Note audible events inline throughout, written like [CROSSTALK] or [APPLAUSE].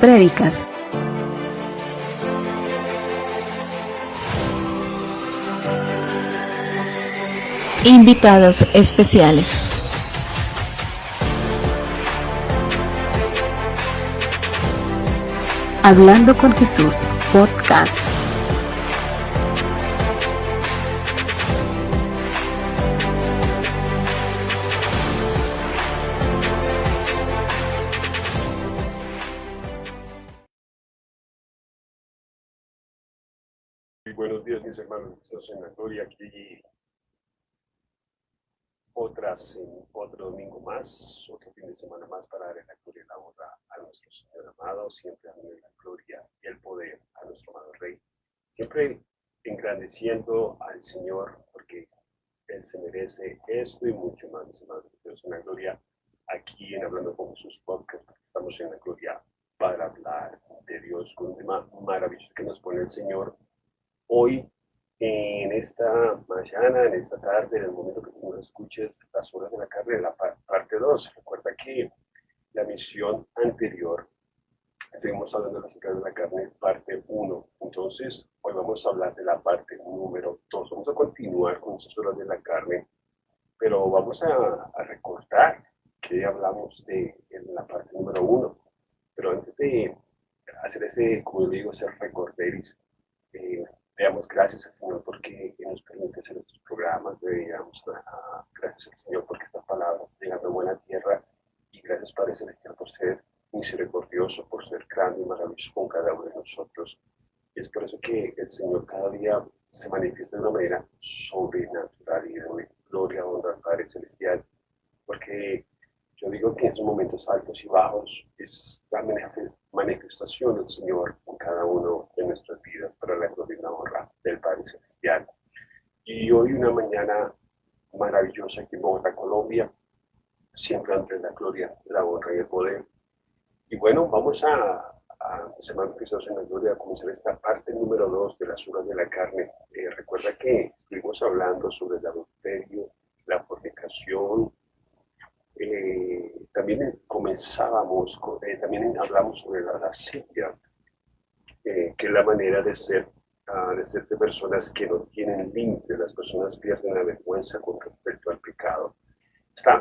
prédicas, invitados especiales. Hablando con Jesús, podcast. Mis hermanos. Estamos en la gloria aquí. Otras, otro domingo más, otro fin de semana más para dar la gloria y la honra a nuestro Señor amado, siempre dando la gloria y el poder a nuestro amado Rey. Siempre engrandeciendo al Señor, porque Él se merece esto y mucho más, mis hermanos. Es una gloria aquí en Hablando con Jesús Podcast, estamos en la gloria para hablar de Dios con un tema maravilloso que nos pone el Señor hoy, en esta mañana, en esta tarde, en el momento que tú escuches las horas de la carne, la parte 2. Recuerda que la misión anterior, estuvimos hablando horas de la carne, parte 1. Entonces, hoy vamos a hablar de la parte número 2. Vamos a continuar con esas horas de la carne, pero vamos a, a recordar que hablamos de en la parte número 1. Pero antes de hacer ese, como digo, ese recorderis, eh, damos gracias al Señor porque nos permite hacer estos programas, le damos gracias al Señor porque estas palabras llegan a buena tierra y gracias Padre Celestial por ser misericordioso, por ser grande y maravilloso con cada uno de nosotros. Y es por eso que el Señor cada día se manifiesta de una manera sobrenatural y de gloria, honra Padre Celestial, porque yo digo que en esos momentos altos y bajos es la manifestación del Señor en cada uno de nuestras vidas para la gloria y la honra del Padre Celestial. Y hoy una mañana maravillosa aquí Colombia, siempre ante la gloria, la honra y el poder. Y bueno, vamos a, a Semana en la Gloria, a comenzar esta parte número dos de las horas de la carne. Eh, recuerda que estuvimos hablando sobre el adulterio, la fornicación, eh, también comenzábamos, eh, también hablamos sobre la lascivia, eh, que es la manera de ser, uh, de ser de personas que no tienen límite, las personas pierden la vergüenza con.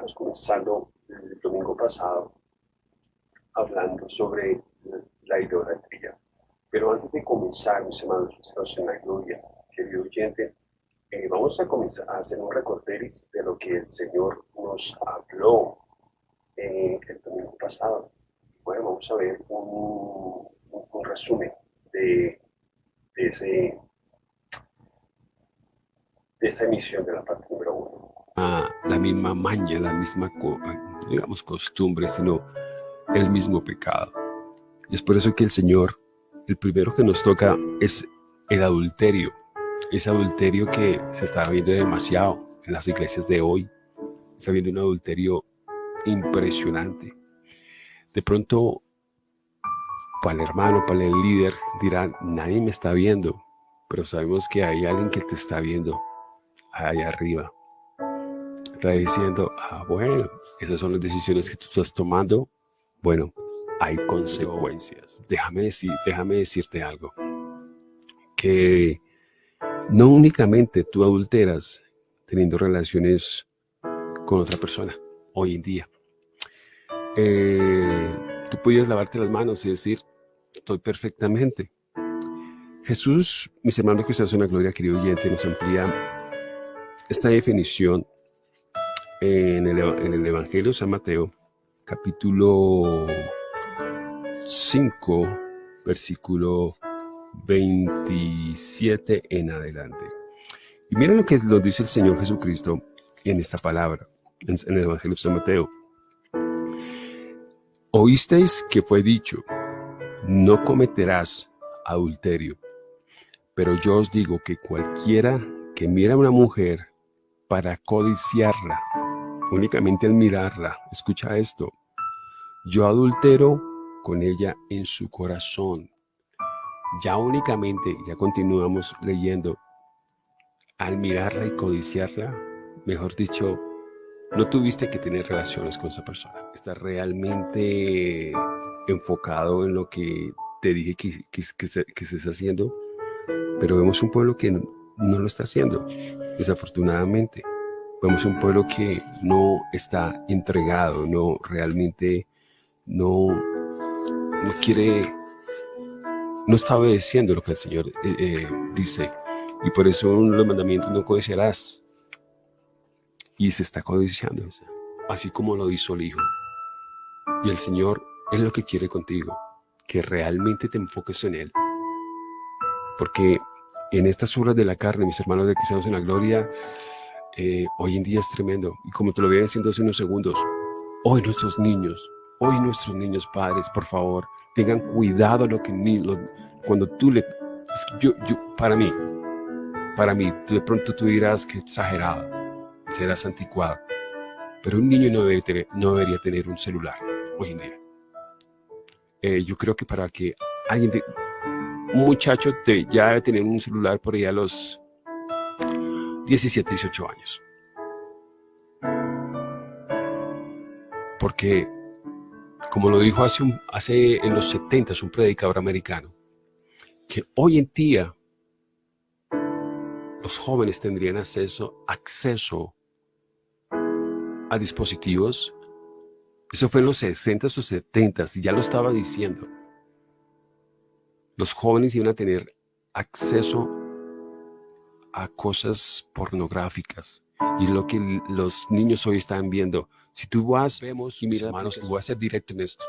Estábamos comenzando el domingo pasado hablando sobre la idolatría. Pero antes de comenzar, mis hermanos, estamos en la gloria, querido oyente, eh, vamos a comenzar a hacer un recorderis de lo que el Señor nos habló eh, el domingo pasado. Bueno, vamos a ver un, un, resumen de, de, ese, de esa emisión de la. Ah, la misma maña, la misma, digamos, costumbre, sino el mismo pecado. Y es por eso que el Señor, el primero que nos toca es el adulterio ese adulterio que se está viendo demasiado en las iglesias de hoy. Está viendo un adulterio impresionante. De pronto, para el hermano, para el líder, dirán, nadie me está viendo, pero sabemos que hay alguien que te está viendo allá arriba. Está diciendo, ah, bueno, esas son las decisiones que tú estás tomando. Bueno, hay consecuencias. Déjame, decir, déjame decirte algo. Que no únicamente tú adulteras teniendo relaciones con otra persona hoy en día. Eh, tú puedes lavarte las manos y decir, estoy perfectamente. Jesús, mis hermanos que están en la gloria, querido oyente, nos amplía esta definición en el, en el Evangelio de San Mateo, capítulo 5, versículo 27 en adelante. Y miren lo que nos dice el Señor Jesucristo en esta palabra, en, el Evangelio de San Mateo. Oísteis que fue dicho, no cometerás adulterio. Pero yo os digo que cualquiera que mira a una mujer para codiciarla, únicamente al mirarla, escucha esto, yo adultero con ella en su corazón ya únicamente, ya continuamos leyendo, al mirarla y codiciarla, mejor dicho, no tuviste que tener relaciones con esa persona. Está realmente enfocado en lo que te dije que, que, que, haciendo, pero vemos un pueblo que no lo está haciendo, desafortunadamente. Vemos un pueblo que no está entregado, no realmente no, no quiere, no está obedeciendo lo que el Señor eh, eh, dice. Y por eso los mandamientos no codiciarás. Y se está codiciando, así como lo hizo el Hijo. Y el Señor es lo que quiere contigo, que realmente te enfoques en Él. Porque en estas horas de la carne, mis hermanos de Cristianos en la Gloria, eh, hoy en día es tremendo. Y como te lo voy diciendo hace unos segundos, hoy nuestros niños, hoy nuestros niños padres, por favor, tengan cuidado lo que ni, cuando tú le... yo, yo, para mí, para mí, de pronto tú dirás que exagerado, serás anticuado. Pero un niño no, debe tener, no debería tener un celular hoy en día. Eh, yo creo que para que alguien, un muchacho te, ya debe tener un celular por ahí a los 17, 18 años. Porque, como lo dijo hace, hace en los 70 un predicador americano, que hoy en día los jóvenes tendrían acceso, acceso a dispositivos. Eso fue en los 60 o 70 y ya lo estaba diciendo. Los jóvenes iban a tener acceso a cosas pornográficas y lo que los niños hoy están viendo. Si tú vas, vemos, y mira, hermanos, voy a ser directo en esto.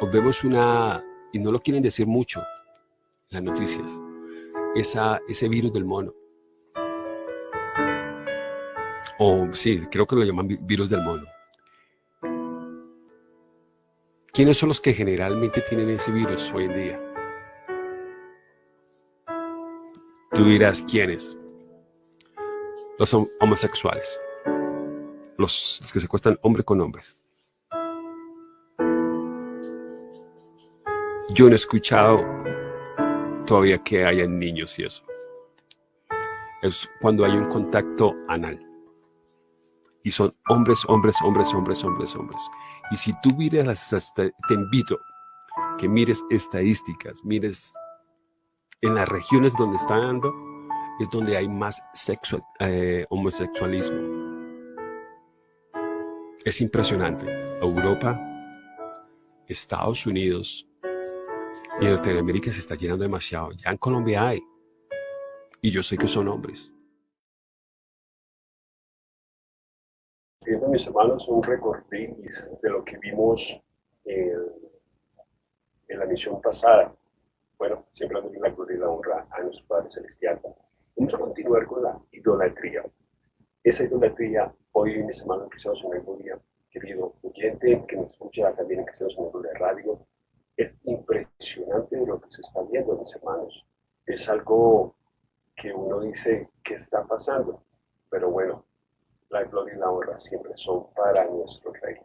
O vemos una, y no lo quieren decir mucho, las noticias, esa, ese virus del mono. O sí, creo que lo llaman virus del mono. ¿Quiénes son los que generalmente tienen ese virus hoy en día? Tú dirás, ¿quiénes? Los homosexuales. Los que se acuestan hombre con hombres. Yo no he escuchado todavía que haya niños y eso. Es cuando hay un contacto anal. Y son hombres, hombres, hombres, hombres, hombres, hombres. Y si tú miras, te invito que mires estadísticas, mires en las regiones donde está dando, es donde hay más eh, homosexualismo. Es impresionante. Europa, Estados Unidos y Norteamérica se está llenando demasiado. Ya en Colombia hay. Y yo sé que son hombres. Viendo mis hermanos un recorrido de lo que vimos en, en la misión pasada bueno, siempre la gloria y la honra a nuestro Padre Celestial. Vamos a continuar con la idolatría. Esa idolatría, hoy mis hermanos Cristianos en Gloria, querido oyente que nos escucha también en Cristianos en Gloria Radio, es impresionante lo que se está viendo, mis hermanos. Es algo que uno dice, ¿qué está pasando? Pero bueno, la gloria y la honra siempre son para nuestro Rey,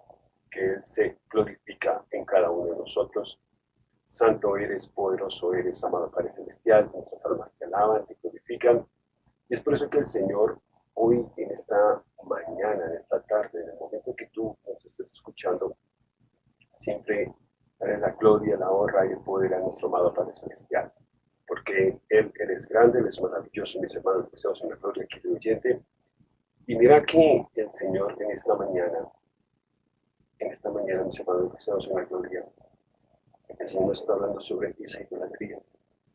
que Él se glorifica en cada uno de nosotros Santo eres, poderoso eres, amado Padre Celestial, nuestras almas te alaban, te glorifican. Y es por eso que el Señor hoy, en esta mañana, en esta tarde, en el momento que tú nos estés escuchando, siempre daré la gloria, la honra y el poder a nuestro amado Padre Celestial. Porque Él, eres grande, Él es maravilloso, mis hermanos, que en la gloria, querido oyente. Y mira que el Señor en esta mañana, en esta mañana, mis hermanos, que en la gloria, el Señor está hablando sobre esa idolatría,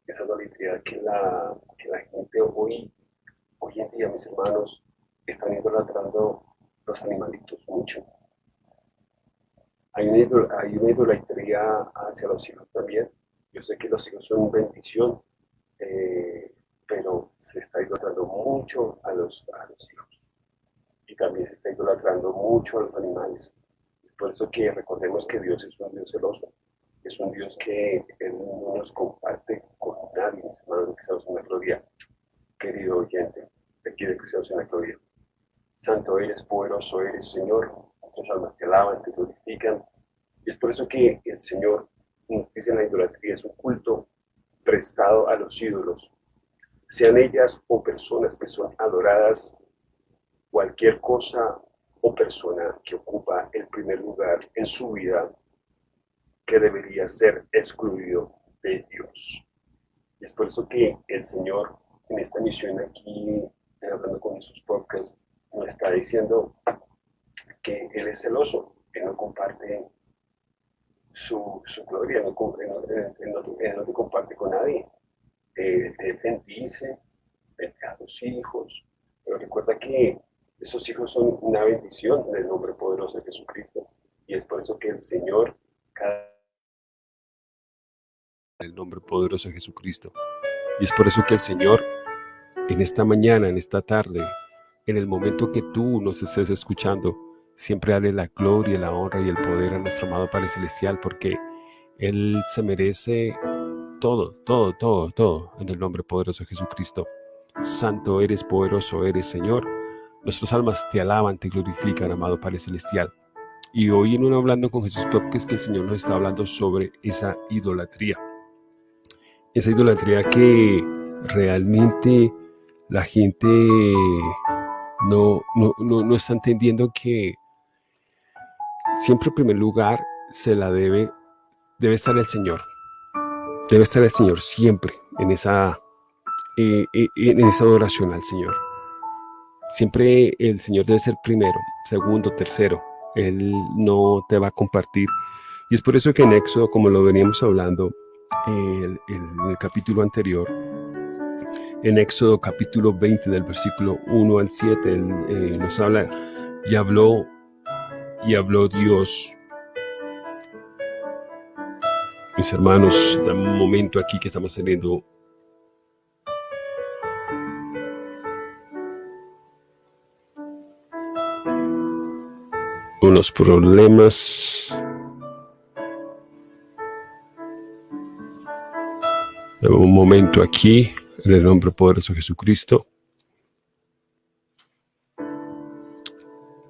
esa idolatría que la, que la gente hoy, hoy en día, mis hermanos, están idolatrando los animalitos mucho. Hay una, hay una idolatría hacia los hijos también. Yo sé que los hijos son bendición, eh, pero se está idolatrando mucho a los, a los hijos. Y también se está idolatrando mucho a los animales. Por eso que recordemos que Dios es un Dios celoso es un Dios que no nos comparte con nadie, mis hermanos Cristianos en la Gloria, querido oyente, aquí de Cristianos en la Gloria. Santo eres, poderoso eres, Señor, nuestras almas te alaban, te glorifican, y es por eso que el Señor dice en la idolatría, es un culto prestado a los ídolos, sean ellas o personas que son adoradas, cualquier cosa o persona que ocupa el primer lugar en su vida que debería ser excluido de Dios. Y es por eso que el Señor en esta misión aquí, hablando con esos podcasts, nos está diciendo que Él es celoso, que no comparte su, su gloria, no, no, no, comparte con nadie. Él, él bendice, bendice a los hijos, pero recuerda que esos hijos son una bendición del nombre poderoso de Jesucristo. Y es por eso que el Señor, cada... el nombre poderoso de Jesucristo. Y es por eso que el Señor, en esta mañana, en esta tarde, en el momento que tú nos estés escuchando, siempre dale la gloria, la honra y el poder a nuestro amado Padre Celestial, porque Él se merece todo, todo, todo, todo, en el nombre poderoso de Jesucristo. Santo eres, poderoso eres, Señor. Nuestras almas te alaban, te glorifican, amado Padre Celestial. Y hoy en uno hablando con Jesús que es que el Señor nos está hablando sobre esa idolatría. Esa idolatría que realmente la gente no, no, no, está entendiendo que siempre en primer lugar se la debe, debe estar el Señor. Debe estar el Señor siempre en esa, eh, eh, en esa adoración al Señor. Siempre el Señor debe ser primero, segundo, tercero. Él no te va a compartir. Y es por eso que en Éxodo, como lo veníamos hablando en el capítulo anterior, en Éxodo capítulo 20 del versículo 1 al 7, eh, nos habla y habló, y habló Dios. Mis hermanos, en un momento aquí que estamos teniendo unos problemas. Un momento aquí, en el nombre poderoso de Jesucristo.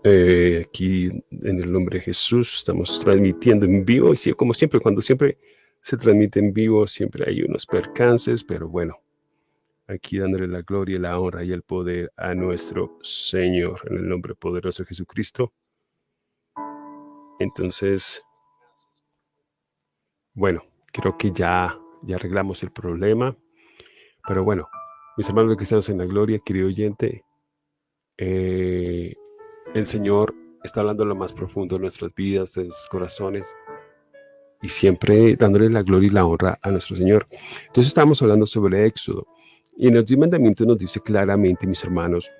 Eh, aquí en el nombre de Jesús estamos transmitiendo en vivo y como siempre, cuando siempre se transmite en vivo, siempre hay unos percances, pero bueno, aquí dándole la gloria, la honra y el poder a nuestro Señor en el nombre poderoso de Jesucristo. Entonces, bueno, creo que ya, ya arreglamos el problema. Pero bueno, mis hermanos cristianos en la gloria, querido oyente, eh, el Señor está hablando lo más profundo de nuestras vidas, de nuestros corazones, y siempre dándole la gloria y la honra a nuestro Señor. Entonces estamos hablando sobre Éxodo, y en el diez mandamientos nos dice claramente, mis hermanos,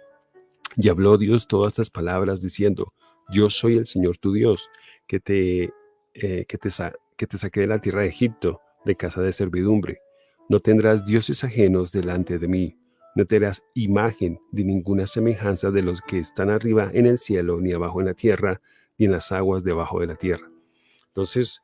y habló Dios todas estas palabras diciendo, yo soy el Señor tu Dios, que te, eh, que te, que te saqué de la tierra de Egipto, de casa de servidumbre. No tendrás dioses ajenos delante de mí. No tendrás imagen de ninguna semejanza de los que están arriba en el cielo, ni abajo en la tierra, ni en las aguas debajo de la tierra. Entonces,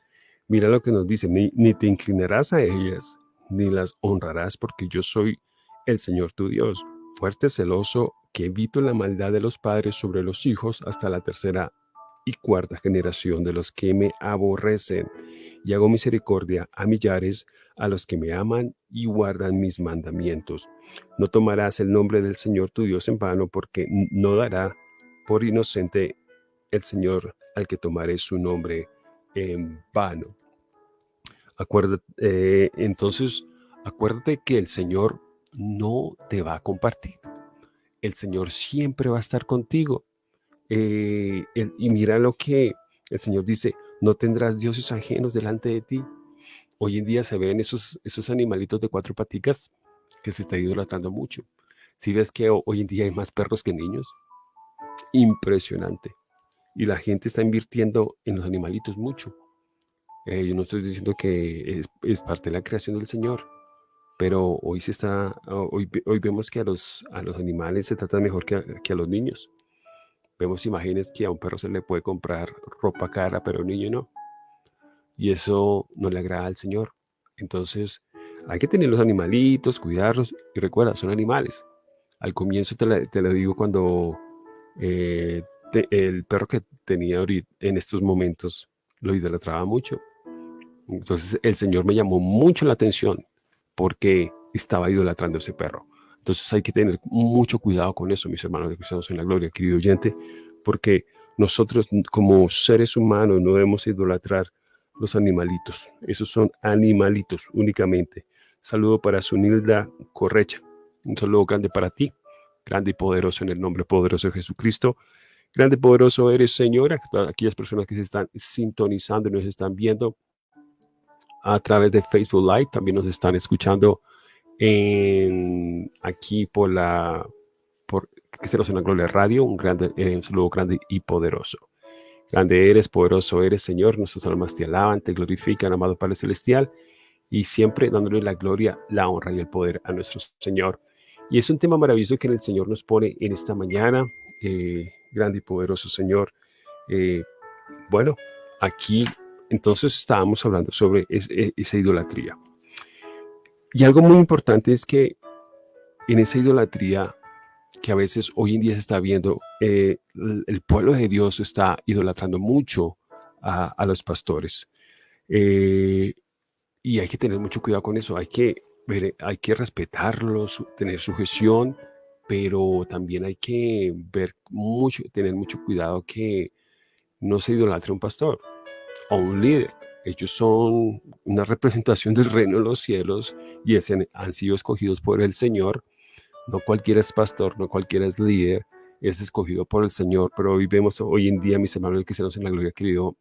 mira lo que nos dice, ni, ni te inclinarás a ellas, ni las honrarás, porque yo soy el Señor tu Dios, fuerte, celoso, que evito la maldad de los padres sobre los hijos hasta la tercera y cuarta generación de los que me aborrecen, y hago misericordia a millares a los que me aman y guardan mis mandamientos. No tomarás el nombre del Señor tu Dios en vano, porque no dará por inocente el Señor al que tomaré su nombre en vano. Acuérdate, eh, entonces, acuérdate que el Señor no te va a compartir. El Señor siempre va a estar contigo. Eh, y mira lo que el Señor dice, no tendrás dioses ajenos delante de ti. Hoy en día se ven esos, esos animalitos de cuatro paticas que se está idolatrando mucho. Si ves que hoy en día hay más perros que niños, impresionante. Y la gente está invirtiendo en los animalitos mucho. Eh, yo no estoy diciendo que es, parte de la creación del Señor, pero hoy se está, hoy, hoy vemos que a los, a los animales se trata mejor que que a los niños. Vemos imágenes que a un perro se le puede comprar ropa cara, pero a un niño no. Y eso no le agrada al Señor. Entonces, hay que tener los animalitos, cuidarlos. Y recuerda, son animales. Al comienzo te, lo digo cuando eh, el perro que tenía ahorita, en estos momentos lo idolatraba mucho. Entonces el Señor me llamó mucho la atención porque estaba idolatrando ese perro. Entonces hay que tener mucho cuidado con eso, mis hermanos de cristianos en la gloria, querido oyente, porque nosotros como seres humanos no debemos idolatrar los animalitos. Esos son animalitos únicamente. Saludo para Sunilda Correcha. Un saludo grande para ti. Grande y poderoso en el nombre poderoso de Jesucristo. Grande y poderoso eres, Señor. Aquellas personas que se están sintonizando y nos están viendo a través de Facebook Live. También nos están escuchando aquí por la por Cristianos en la Gloria Radio. Un, grande, eh, un saludo grande y poderoso. Grande eres, poderoso eres, Señor. Nuestras almas te alaban, te glorifican, amado Padre Celestial. Y siempre dándole la gloria, la honra y el poder a nuestro Señor. Y es un tema maravilloso que el Señor nos pone en esta mañana. Eh, grande y poderoso Señor. Eh, bueno, aquí entonces estábamos hablando sobre e, esa idolatría. Y algo muy importante es que en esa idolatría que a veces hoy en día se está viendo, eh, el pueblo de Dios está idolatrando mucho a, los pastores. Eh, y hay que tener mucho cuidado con eso. Hay que, hay que respetarlos, tener sujeción, pero también hay que ver mucho, tener mucho cuidado que no se idolatre un pastor a un líder. Ellos son una representación del reino de los cielos y han sido escogidos por el Señor. No cualquiera es pastor, no cualquiera es líder, es escogido por el Señor. Pero hoy vemos, hoy en día, mis hermanos cristianos en la gloria, querido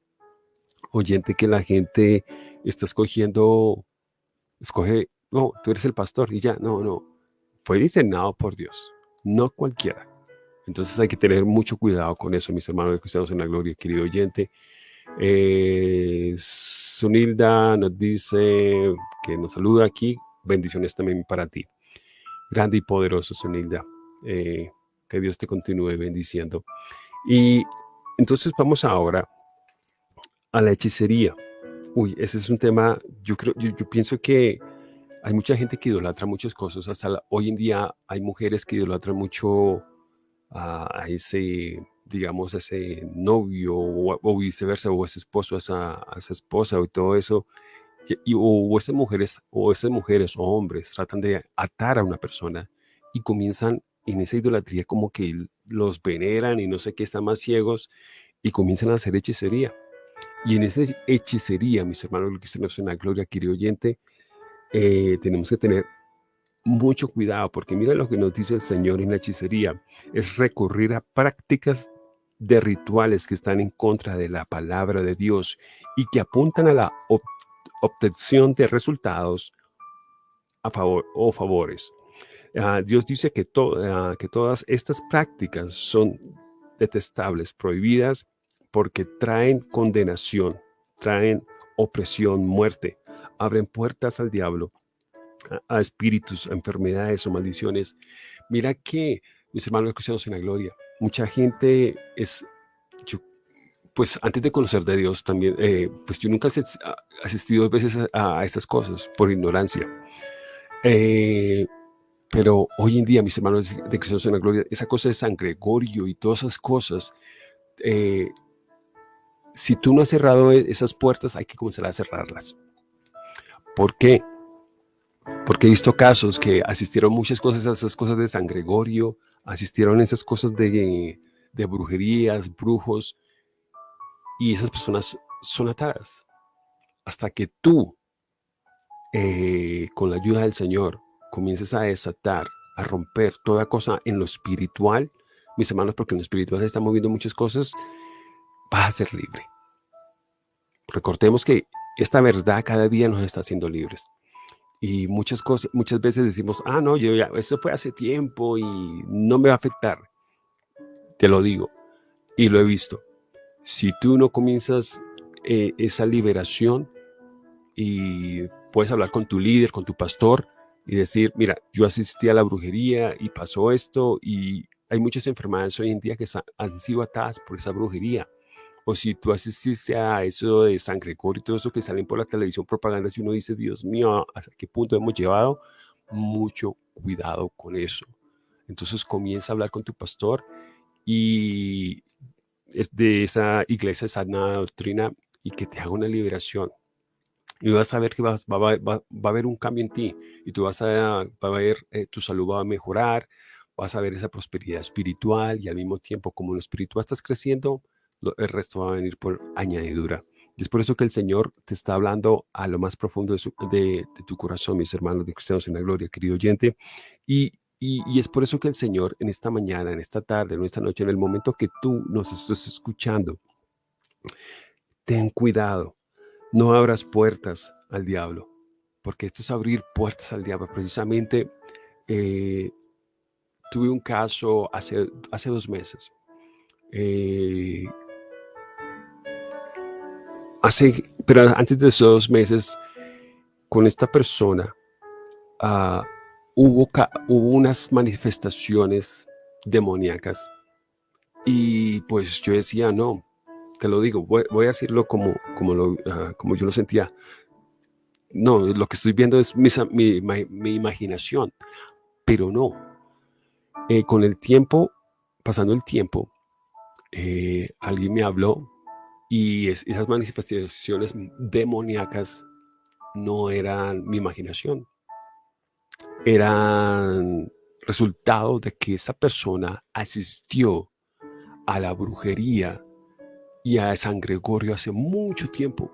oyente, que la gente está escogiendo, escoge, no, tú eres el pastor y ya, no, no. Fue diseñado por Dios, no cualquiera. Entonces hay que tener mucho cuidado con eso, mis hermanos cristianos en la gloria, querido oyente. Eh, Sunilda nos dice que nos saluda aquí. Bendiciones también para ti. Grande y poderoso, Sunilda. Eh, que Dios te continúe bendiciendo. Y entonces vamos ahora a la hechicería. Uy, ese es un tema, yo creo, yo, pienso que hay mucha gente que idolatra muchas cosas. Hasta hoy en día hay mujeres que idolatran mucho a ese digamos, ese novio o, viceversa, o ese esposo, esa, esa esposa o todo eso, y, o, esas mujeres, o esas mujeres o hombres tratan de atar a una persona y comienzan en esa idolatría como que los veneran y no sé qué, están más ciegos y comienzan a hacer hechicería. Y en esa hechicería, mis hermanos, lo que nos en la gloria, querido oyente, eh, tenemos que tener mucho cuidado, porque mira lo que nos dice el Señor en la hechicería, es recurrir a prácticas de rituales que están en contra de la palabra de Dios y que apuntan a la obtención de resultados a favor o favores. Ah, Dios dice que, ah, que todas estas prácticas son detestables, prohibidas, porque traen condenación, traen opresión, muerte, abren puertas al diablo, a, a espíritus, a enfermedades o maldiciones. Mira que, mis hermanos cristianos en la gloria, mucha gente es, pues antes de conocer de Dios también, eh, pues yo nunca he asistido veces a, estas cosas por ignorancia. Eh, pero hoy en día, mis hermanos de Cristo en la Gloria, esa cosa de San Gregorio y todas esas cosas, eh, si tú no has cerrado e, esas puertas, hay que comenzar a cerrarlas. ¿Por qué? Porque he visto casos que asistieron muchas cosas a esas cosas de San Gregorio, asistieron a esas cosas de, brujerías, brujos, y esas personas son atadas. Hasta que tú, eh, con la ayuda del Señor, comiences a desatar, a romper toda cosa en lo espiritual, mis hermanos, porque en lo espiritual se están moviendo muchas cosas, vas a ser libre. Recordemos que esta verdad cada día nos está haciendo libres. Y muchas cosas, muchas veces decimos, ah, no, yo ya, eso fue hace tiempo y no me va a afectar. Te lo digo y lo he visto. Si tú no comienzas eh, esa liberación y puedes hablar con tu líder, con tu pastor y decir, mira, yo asistí a la brujería y pasó esto y hay muchas enfermedades hoy en día que han sido atadas por esa brujería o si tú asististe a eso de San Gregorio y todo eso que salen por la televisión propaganda, si uno dice, Dios mío, ¿hasta qué punto hemos llevado? Mucho cuidado con eso. Entonces comienza a hablar con tu pastor y es de esa iglesia, esa doctrina y que te haga una liberación. Y vas a ver que va, a haber un cambio en ti y tú vas a, ver, eh, tu salud va a mejorar, vas a ver esa prosperidad espiritual y al mismo tiempo como en lo espiritual estás creciendo, el resto va a venir por añadidura. Y es por eso que el Señor te está hablando a lo más profundo de, tu corazón, mis hermanos de Cristianos en la Gloria, querido oyente. Y, y, es por eso que el Señor en esta mañana, en esta tarde, en esta noche, en el momento que tú nos estás escuchando, ten cuidado, no abras puertas al diablo, porque esto es abrir puertas al diablo. Precisamente eh, tuve un caso hace, hace dos meses. Eh, hace, pero antes de esos dos meses, con esta persona, uh, hubo, hubo unas manifestaciones demoníacas. Y pues yo decía, no, te lo digo, voy, a decirlo como, como, lo, uh, como yo lo sentía. No, lo que estoy viendo es mi, mi, mi imaginación, pero no. Eh, con el tiempo, pasando el tiempo, eh, alguien me habló y esas manifestaciones demoníacas no eran mi imaginación, eran resultado de que esa persona asistió a la brujería y a San Gregorio hace mucho tiempo.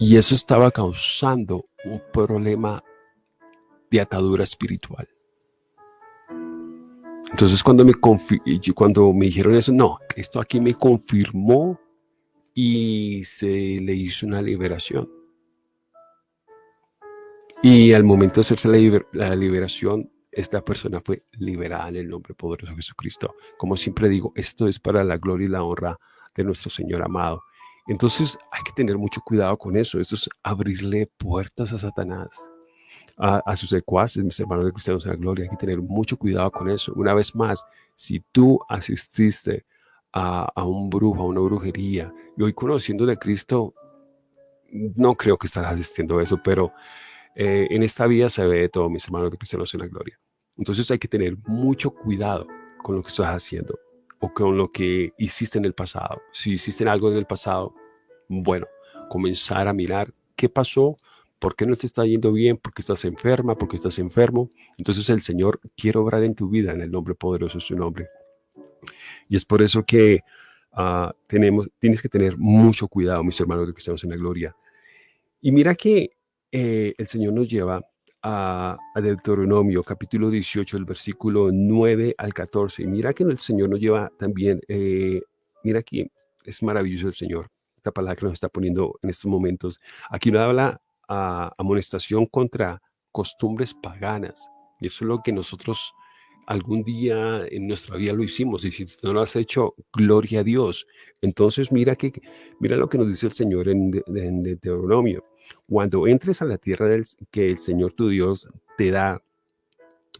Y eso estaba causando un problema de atadura espiritual. Entonces cuando me, cuando me dijeron eso, no, esto aquí me confirmó y se le hizo una liberación. Y al momento de hacerse la, liberación, esta persona fue liberada en el nombre poderoso de Jesucristo. Como siempre digo, esto es para la gloria y la honra de nuestro Señor amado. Entonces hay que tener mucho cuidado con eso. Esto es abrirle puertas a Satanás a, sus secuaces, mis hermanos de cristianos en la gloria. Hay que tener mucho cuidado con eso. Una vez más, si tú asististe a, un brujo, a una brujería, y hoy conociendo de Cristo, no creo que estás asistiendo a eso, pero eh, en esta vida se ve de todo, mis hermanos de cristianos en la gloria. Entonces hay que tener mucho cuidado con lo que estás haciendo o con lo que hiciste en el pasado. Si hiciste algo en el pasado, bueno, comenzar a mirar qué pasó, ¿Por qué no te está yendo bien? ¿Por qué estás enferma? ¿Por qué estás enfermo? Entonces el Señor quiere obrar en tu vida en el nombre poderoso de su nombre. Y es por eso que ah, tenemos, tienes que tener mucho cuidado, mis hermanos de cristianos en la gloria. Y mira que eh, el Señor nos lleva a, Deuteronomio, capítulo 18, el versículo 9 al 14. Y mira que el Señor nos lleva también, eh, mira aquí, es maravilloso el Señor, esta palabra que nos está poniendo en estos momentos. Aquí nos habla amonestación contra costumbres paganas. Y eso es lo que nosotros algún día en nuestra vida lo hicimos. Y si no lo has hecho, gloria a Dios. Entonces mira, que, mira lo que nos dice el Señor en, Deuteronomio. Cuando entres a la tierra del, que el Señor tu Dios te da,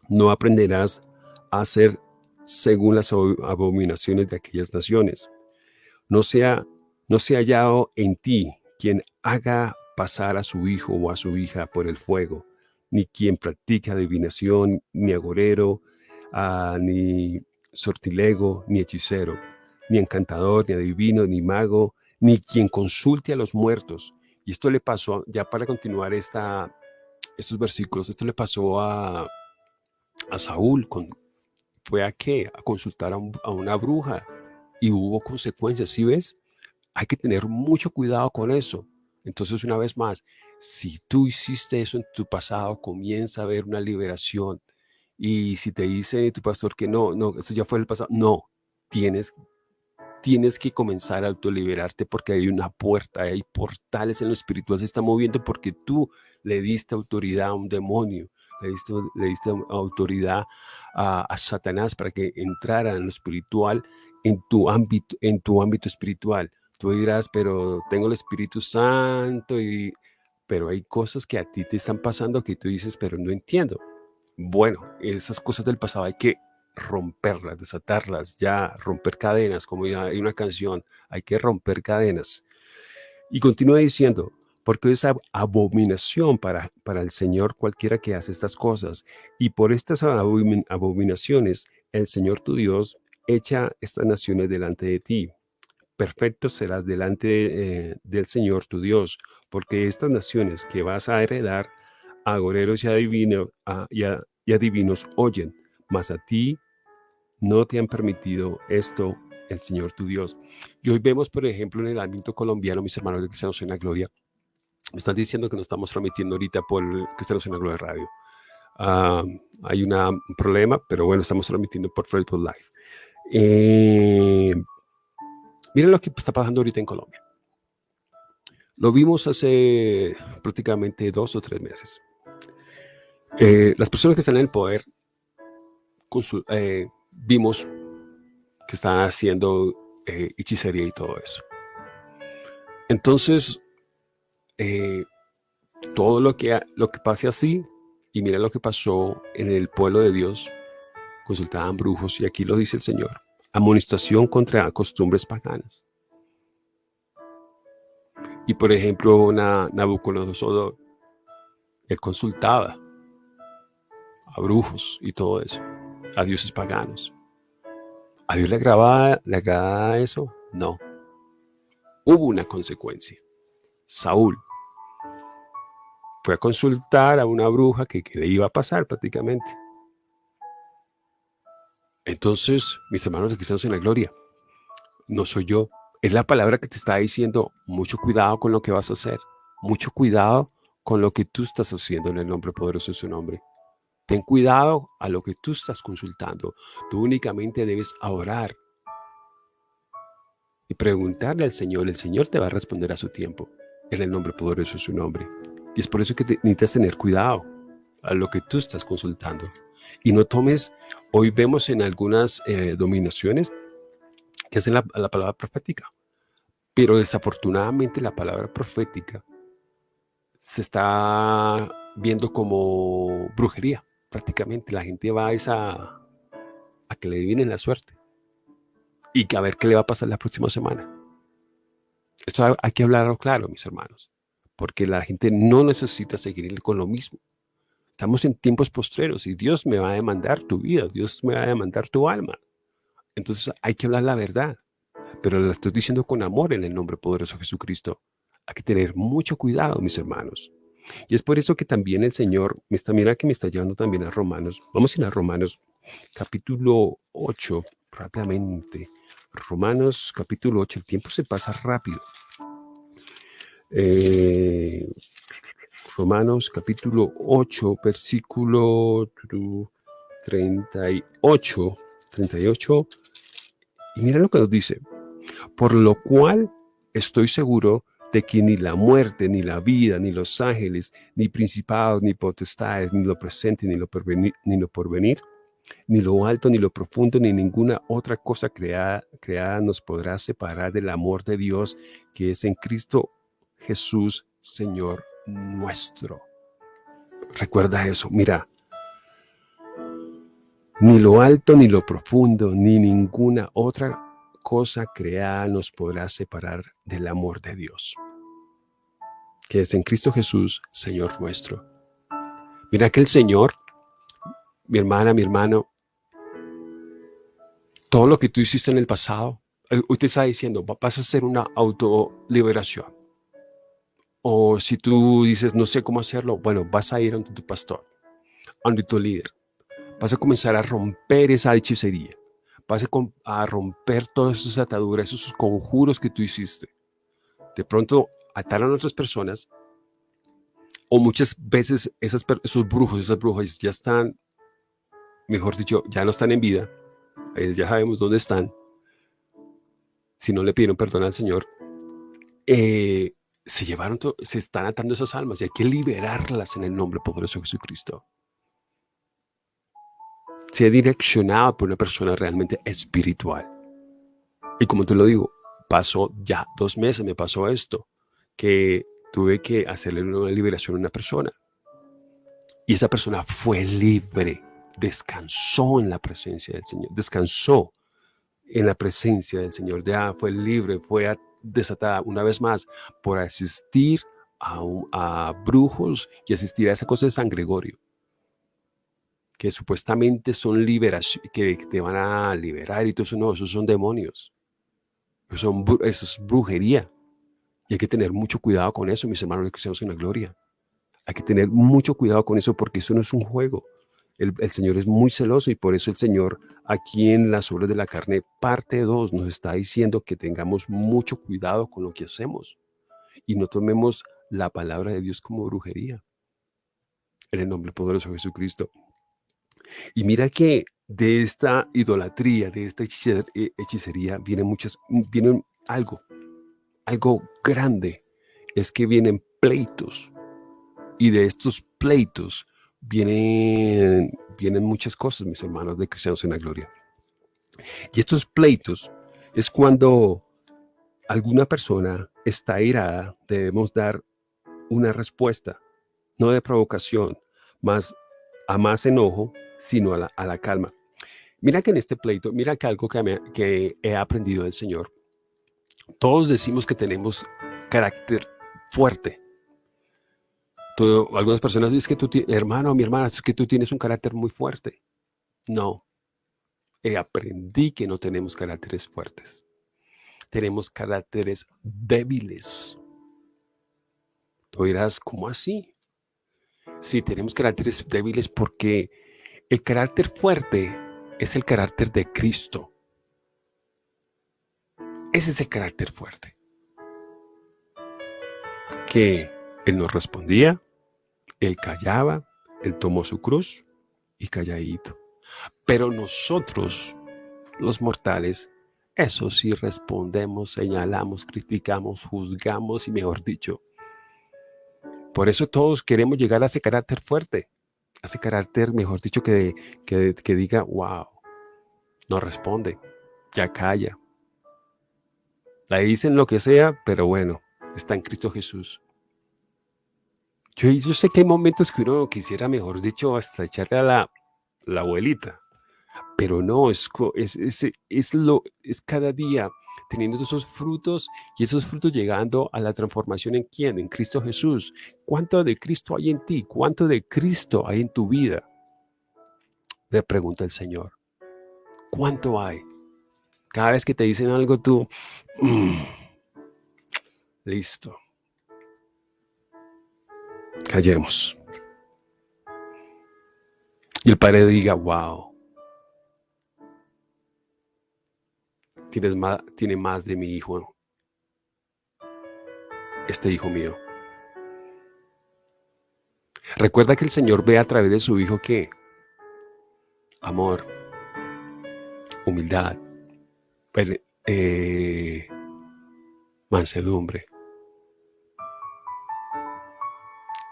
no aprenderás a hacer según las abominaciones de aquellas naciones. No sea, no sea hallado en ti quien haga pasar a su hijo o a su hija por el fuego, ni quien practique adivinación, ni agorero, ah, ni sortilego, ni hechicero, ni encantador, ni adivino, ni mago, ni quien consulte a los muertos. Y esto le pasó, ya para continuar esta, estos versículos, esto le pasó a, a Saúl, con, fue a qué? A consultar a, a una bruja y hubo consecuencias, ¿sí ves? Hay que tener mucho cuidado con eso. Entonces, una vez más, si tú hiciste eso en tu pasado, comienza a haber una liberación. Y si te dice tu pastor que no, no, eso ya fue el pasado, no, tienes, tienes que comenzar a autoliberarte porque hay una puerta, hay portales en lo espiritual, se está moviendo porque tú le diste autoridad a un demonio, le diste, autoridad a, a Satanás para que entrara en lo espiritual, en tu ámbito, en tu ámbito espiritual. Tú dirás, pero tengo el Espíritu Santo, y, pero hay cosas que a ti te están pasando que tú dices, pero no entiendo. Bueno, esas cosas del pasado hay que romperlas, desatarlas, ya romper cadenas, como ya hay una canción, hay que romper cadenas. Y continúa diciendo, porque es abominación para, para el Señor cualquiera que hace estas cosas. Y por estas abominaciones, el Señor tu Dios echa estas naciones delante de ti perfecto serás delante eh, del Señor tu Dios, porque estas naciones que vas a heredar, agoreros y, adivino, adivinos oyen, mas a ti no te han permitido esto el Señor tu Dios. Y hoy vemos, por ejemplo, en el ámbito colombiano, mis hermanos de Cristianos en la Gloria, me están diciendo que nos estamos transmitiendo ahorita por Cristianos en la Gloria Radio. Ah, hay un problema, pero bueno, estamos transmitiendo por Facebook Live. Eh, miren lo que está pasando ahorita en Colombia. Lo vimos hace prácticamente dos o tres meses. Eh, las personas que están en el poder, eh, vimos que están haciendo hechicería y todo eso. Entonces, todo lo que, lo que pase así y mira lo que pasó en el pueblo de Dios. Consultaban brujos y aquí lo dice el Señor. Amonestación contra costumbres paganas. Y por ejemplo, Nabucodonosor, él consultaba a brujos y todo eso, a dioses paganos. ¿A Dios le agradaba, eso? No. Hubo una consecuencia. Saúl fue a consultar a una bruja que, le iba a pasar prácticamente. Entonces, mis hermanos de Cristianos en la Gloria, no soy yo. Es la palabra que te está diciendo, mucho cuidado con lo que vas a hacer. Mucho cuidado con lo que tú estás haciendo en el nombre poderoso de su nombre. Ten cuidado a lo que tú estás consultando. Tú únicamente debes orar y preguntarle al Señor. El Señor te va a responder a su tiempo. En el nombre poderoso de su nombre. Y es por eso que necesitas tener cuidado a lo que tú estás consultando. Y no tomes, hoy vemos en algunas eh, dominaciones que hacen la, la palabra profética. Pero desafortunadamente la palabra profética se está viendo como brujería. Prácticamente la gente va a, esa, a que le adivinen la suerte y a ver qué le va a pasar la próxima semana. Esto hay que hablarlo claro, mis hermanos porque la gente no necesita seguir con lo mismo. Estamos en tiempos postreros y Dios me va a demandar tu vida, Dios me va a demandar tu alma. Entonces hay que hablar la verdad, pero la estoy diciendo con amor en el nombre poderoso de Jesucristo. Hay que tener mucho cuidado, mis hermanos. Y es por eso que también el Señor, mira que me está llevando también a Romanos. Vamos a ir a Romanos capítulo 8 rápidamente. Romanos capítulo 8, el tiempo se pasa rápido. Eh, Romanos capítulo 8, versículo 38, 38. Y mira lo que nos dice. Por lo cual estoy seguro de que ni la muerte, ni la vida, ni los ángeles, ni principados, ni potestades, ni lo presente, ni lo porvenir, ni lo porvenir, ni lo alto, ni lo profundo, ni ninguna otra cosa creada, creada nos podrá separar del amor de Dios que es en Cristo Jesús, Señor nuestro. Recuerda eso, mira. Ni lo alto, ni lo profundo, ni ninguna otra cosa creada nos podrá separar del amor de Dios, que es en Cristo Jesús, Señor nuestro. Mira que el Señor, mi hermana, mi hermano, todo lo que tú hiciste en el pasado, eh, usted está diciendo, vas a hacer una autoliberación. O si tú dices, no sé cómo hacerlo, bueno, vas a ir ante tu pastor, ante tu líder. Vas a comenzar a romper esa hechicería. Vas a, romper todas esas ataduras, esos conjuros que tú hiciste. De pronto ataron a otras personas o muchas veces esos brujos, esas brujas ya están, mejor dicho, ya no están en vida. Ya sabemos dónde están. Si no le pidieron perdón al Señor. Eh, se llevaron, se están atando esas almas y hay que liberarlas en el nombre poderoso de Jesucristo. Se ha direccionado por una persona realmente espiritual. Y como te lo digo, pasó ya dos meses, me pasó esto, que tuve que hacerle una liberación a una persona. Y esa persona fue libre, descansó en la presencia del Señor, descansó en la presencia del Señor, ya fue libre, fue desatada una vez más por asistir a, brujos y asistir a esa cosa de San Gregorio, que supuestamente son liberación, que te van a liberar y todo eso, no, esos son demonios, eso, son, es brujería. Y hay que tener mucho cuidado con eso, mis hermanos cristianos en la gloria. Hay que tener mucho cuidado con eso porque eso no es un juego. El, Señor es muy celoso y por eso el Señor aquí en las obras de la carne, parte 2, nos está diciendo que tengamos mucho cuidado con lo que hacemos y no tomemos la palabra de Dios como brujería. En el nombre poderoso de Jesucristo. Y mira que de esta idolatría, de esta eh, hechicería, vienen muchas, vienen algo, algo grande. Es que vienen pleitos. Y de estos pleitos vienen, vienen muchas cosas, mis hermanos de cristianos en la gloria. Y estos pleitos es cuando alguna persona está irada, debemos dar una respuesta, no de provocación, más a más enojo, sino a la, a la calma. Mira que en este pleito, mira que algo que, me, que he aprendido del Señor, todos decimos que tenemos carácter fuerte. Todo, algunas personas dicen que tú, hermano, mi hermana, es que tú tienes un carácter muy fuerte. No, he aprendí que no tenemos caracteres fuertes. Tenemos caracteres débiles. Tú dirás, ¿cómo así? Sí, tenemos caracteres débiles porque el carácter fuerte es el carácter de Cristo. Ese es el carácter fuerte. Que Él nos respondía, Él callaba, Él tomó su cruz y calladito. Pero nosotros, los mortales, eso sí respondemos, señalamos, criticamos, juzgamos y mejor dicho. Por eso todos queremos llegar a ese carácter fuerte ese carácter, mejor dicho, que, que, que diga, wow, no responde, ya calla. Le dicen lo que sea, pero bueno, está en Cristo Jesús. Yo, sé que hay momentos que uno quisiera, mejor dicho, hasta echarle a la, abuelita, pero no, es, es, lo, es cada día teniendo esos frutos y esos frutos llegando a la transformación en quién, en Cristo Jesús. ¿Cuánto de Cristo hay en ti? ¿Cuánto de Cristo hay en tu vida? Le pregunta el Señor. ¿Cuánto hay? Cada vez que te dicen algo tú, mm, listo. Callemos. Y el Padre diga, wow, tienes más, tiene más de mi hijo, este hijo mío. Recuerda que el Señor ve a través de su hijo que amor, humildad, eh, mansedumbre.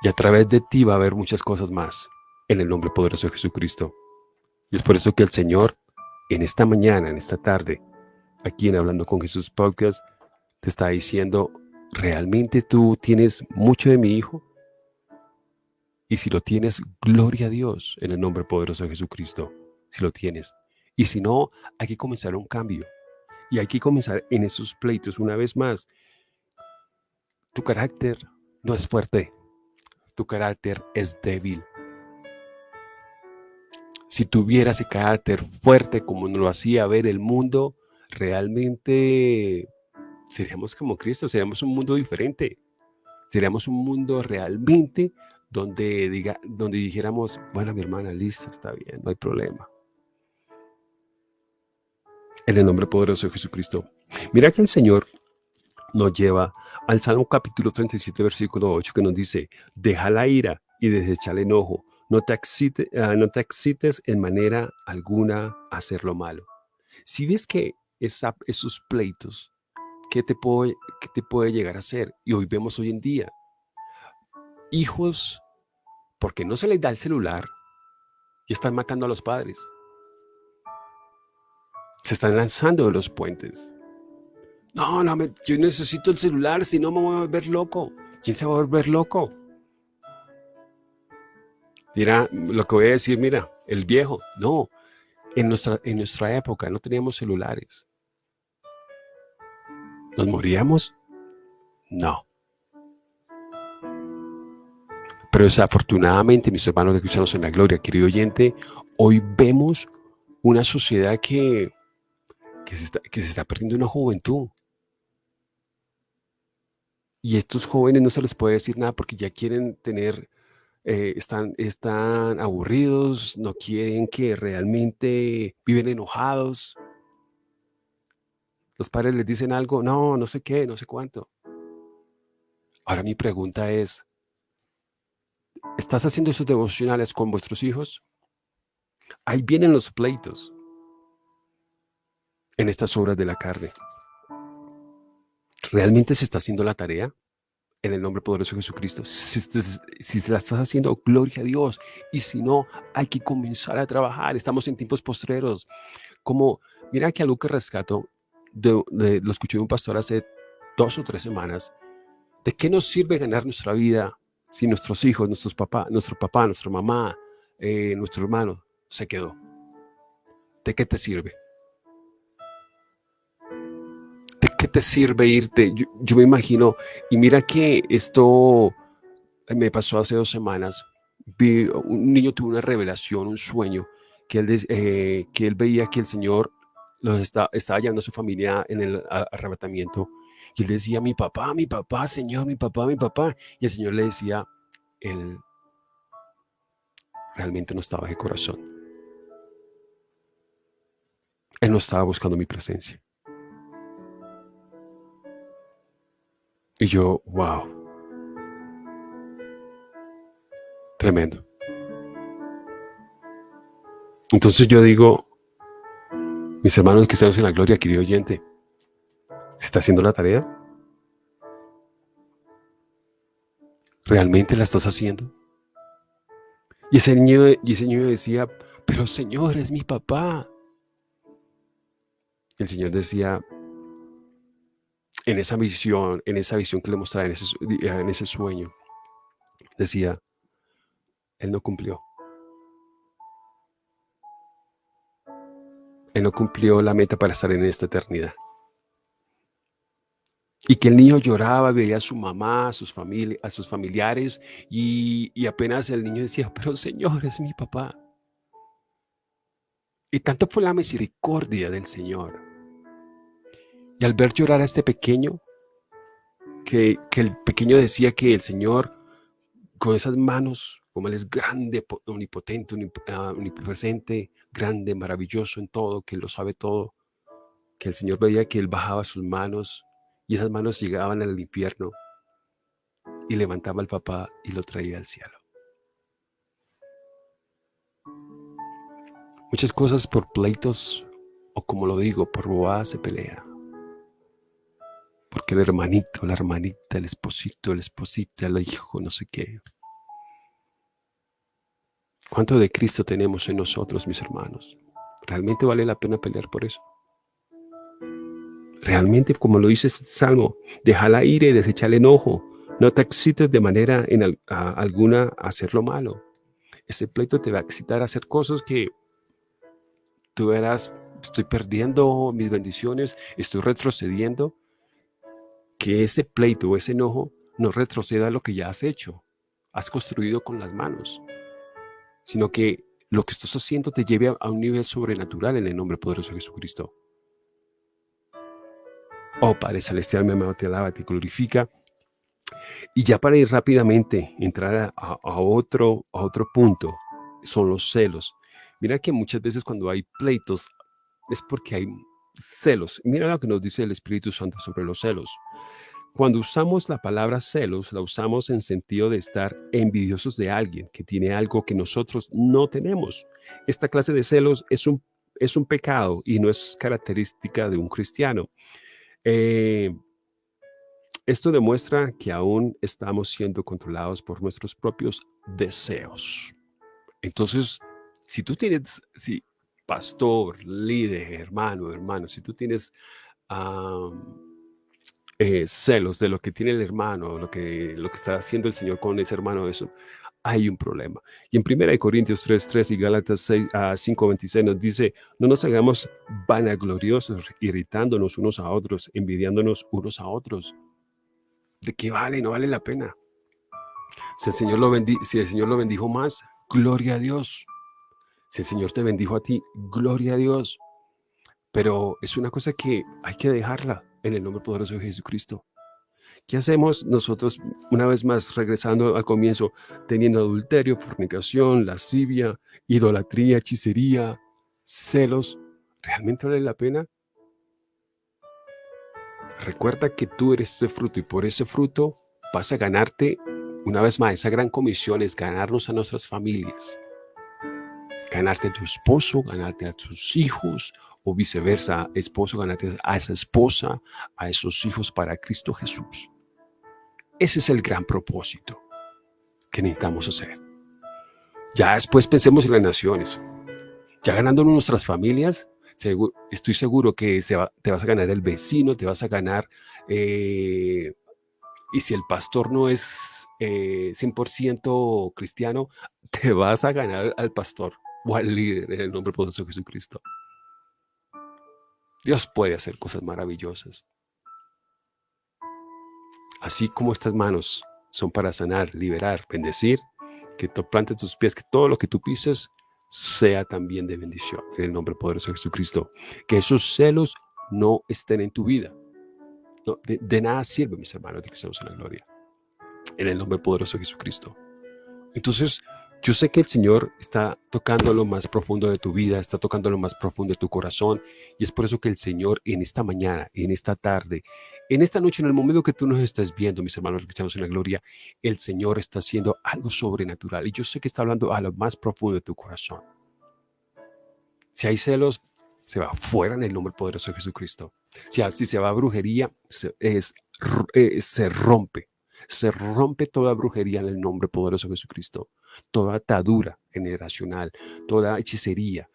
Y a través de ti va a haber muchas cosas más en el nombre poderoso de Jesucristo. Y es por eso que el Señor en esta mañana, en esta tarde, aquí en Hablando con Jesús Podcast, te está diciendo, ¿realmente tú tienes mucho de mi hijo? Y si lo tienes, gloria a Dios en el nombre poderoso de Jesucristo, si lo tienes. Y si no, hay que comenzar un cambio. Y hay que comenzar en esos pleitos una vez más. Tu carácter no es fuerte, tu carácter es débil. Si tuviera ese carácter fuerte como nos lo hacía ver el mundo, realmente seríamos como Cristo, seríamos un mundo diferente. Seríamos un mundo realmente donde, diga, donde dijéramos, bueno, mi hermana, listo, está bien, no hay problema. En el nombre poderoso de Jesucristo. Mira que el Señor nos lleva al Salmo capítulo 37, versículo 8, que nos dice, deja la ira y desecha el enojo. No te, ah, no te excites en manera alguna a hacer lo malo. Si ves que esos pleitos, ¿qué te, puede, ¿qué te puede llegar a hacer? Y hoy vemos hoy en día hijos, porque no se les da el celular y están matando a los padres. Se están lanzando de los puentes. No, no, yo necesito el celular, si no me voy a volver loco. ¿Quién se va a volver loco? Dirá, lo que voy a decir, mira, el viejo. No, en nuestra, en nuestra época no teníamos celulares. ¿Nos moríamos? No. Pero desafortunadamente, mis hermanos de Cristianos en la Gloria, querido oyente, hoy vemos una sociedad que, que, se está, que se está perdiendo una juventud. Y estos jóvenes no se les puede decir nada porque ya quieren tener eh, están, están aburridos, no quieren que realmente viven enojados. Los padres les dicen algo, no, no sé qué, no sé cuánto. Ahora mi pregunta es, ¿estás haciendo esos devocionales con vuestros hijos? Ahí vienen los pleitos en estas obras de la carne. ¿Realmente se está haciendo la tarea? En el nombre poderoso de Jesucristo. Si, si la estás haciendo, gloria a Dios. Y si no, hay que comenzar a trabajar. Estamos en tiempos postreros. Como, mira que algo que rescato, de, lo escuché de un pastor hace dos o tres semanas. ¿De qué nos sirve ganar nuestra vida si nuestros hijos, nuestros papás, nuestro papá, nuestra mamá, eh, nuestro hermano se quedó? ¿De qué te sirve? Te sirve irte? Yo, me imagino, y mira que esto me pasó hace dos semanas. Un niño tuvo una revelación, un sueño, que él, eh, que él veía que el Señor los está, estaba llevando a su familia en el arrebatamiento. Y él decía, mi papá, mi papá, Señor, mi papá, mi papá. Y el Señor le decía, él realmente no estaba de corazón. Él no estaba buscando mi presencia. Y yo, wow. Tremendo. Entonces yo digo, mis hermanos estamos en la gloria, querido oyente, ¿se está haciendo la tarea? ¿Realmente la estás haciendo? Y ese niño, y ese niño decía, pero Señor, es mi papá. El Señor decía, en esa visión, en esa visión que le mostraba, en ese, sueño, decía, Él no cumplió. Él no cumplió la meta para estar en esta eternidad. Y que el niño lloraba, veía a su mamá, a sus, a sus familiares, y, y apenas el niño decía, pero Señor, es mi papá. Y tanto fue la misericordia del Señor y al ver llorar a este pequeño, que, el pequeño decía que el Señor, con esas manos, como Él es grande, omnipotente, ah, omnipresente, grande, maravilloso en todo, que Él lo sabe todo, que el Señor veía que Él bajaba sus manos y esas manos llegaban al infierno y levantaba al papá y lo traía al cielo. Muchas cosas por pleitos, o como lo digo, por bobadas se pelea. Porque el hermanito, la hermanita, el esposito, el esposita, el hijo, no sé qué. ¿Cuánto de Cristo tenemos en nosotros, mis hermanos? ¿Realmente vale la pena pelear por eso? Realmente, como lo dice este salmo, deja la ira y desecha el enojo. No te excites de manera en alguna a hacer lo malo. Ese pleito te va a excitar a hacer cosas que tú verás, estoy perdiendo mis bendiciones, estoy retrocediendo que ese pleito o ese enojo no retroceda a lo que ya has hecho, has construido con las manos, sino que lo que estás haciendo te lleve a, un nivel sobrenatural en el nombre poderoso de Jesucristo. Oh Padre Celestial, mi amado, te alaba, te glorifica. Y ya para ir rápidamente, entrar a, otro, a otro punto, son los celos. Mira que muchas veces cuando hay pleitos es porque hay celos. Mira lo que nos dice el Espíritu Santo sobre los celos. Cuando usamos la palabra celos, la usamos en sentido de estar envidiosos de alguien que tiene algo que nosotros no tenemos. Esta clase de celos es un, es un pecado y no es característica de un cristiano. Eh, esto demuestra que aún estamos siendo controlados por nuestros propios deseos. Entonces, si tú tienes, si pastor, líder, hermano, hermano, si tú tienes eh, celos de lo que tiene el hermano, lo que, lo que está haciendo el Señor con ese hermano, eso, hay un problema. Y en 1 Corintios 3, 3 y Gálatas 6, 5, 26 nos dice, no nos hagamos vanagloriosos, irritándonos unos a otros, envidiándonos unos a otros. ¿De qué vale? No vale la pena. Si el Señor lo, si el Señor lo bendijo más, gloria a Dios. Si el Señor te bendijo a ti, gloria a Dios. Pero es una cosa que hay que dejarla en el nombre poderoso de Jesucristo. ¿Qué hacemos nosotros, una vez más, regresando al comienzo, teniendo adulterio, fornicación, lascivia, idolatría, hechicería, celos? ¿Realmente vale la pena? Recuerda que tú eres ese fruto y por ese fruto vas a ganarte, una vez más, esa gran comisión es ganarnos a nuestras familias. Ganarte a tu esposo, ganarte a tus hijos o viceversa, esposo, ganarte a esa esposa, a esos hijos para Cristo Jesús. Ese es el gran propósito que necesitamos hacer. Ya después pensemos en las naciones. Ya ganándonos nuestras familias, estoy seguro que te vas a ganar el vecino, te vas a ganar, eh, y si el pastor no es 100% eh, cristiano, [LAUGHS] te vas a ganar al pastor o al líder en el nombre poderoso de Jesucristo. Dios puede hacer cosas maravillosas. Así como estas manos son para sanar, liberar, bendecir, que tú plantes tus pies, que todo lo que tú pises sea también de bendición. En el nombre poderoso de Jesucristo. Que esos celos no estén en tu vida. de, nada sirve, mis hermanos de cristianos en la gloria. En el nombre poderoso de Jesucristo. Entonces, yo sé que el Señor está tocando lo más profundo de tu vida, está tocando lo más profundo de tu corazón. Y es por eso que el Señor en esta mañana, en esta tarde, en esta noche, en el momento que tú nos estás viendo, mis hermanos cristianos en la gloria, el Señor está haciendo algo sobrenatural. Y yo sé que está hablando a lo más profundo de tu corazón. Si hay celos, se va fuera en el nombre poderoso de Jesucristo. Si, se va a brujería, se, eh, se rompe se rompe toda brujería en el nombre poderoso de Jesucristo, toda atadura generacional, toda hechicería.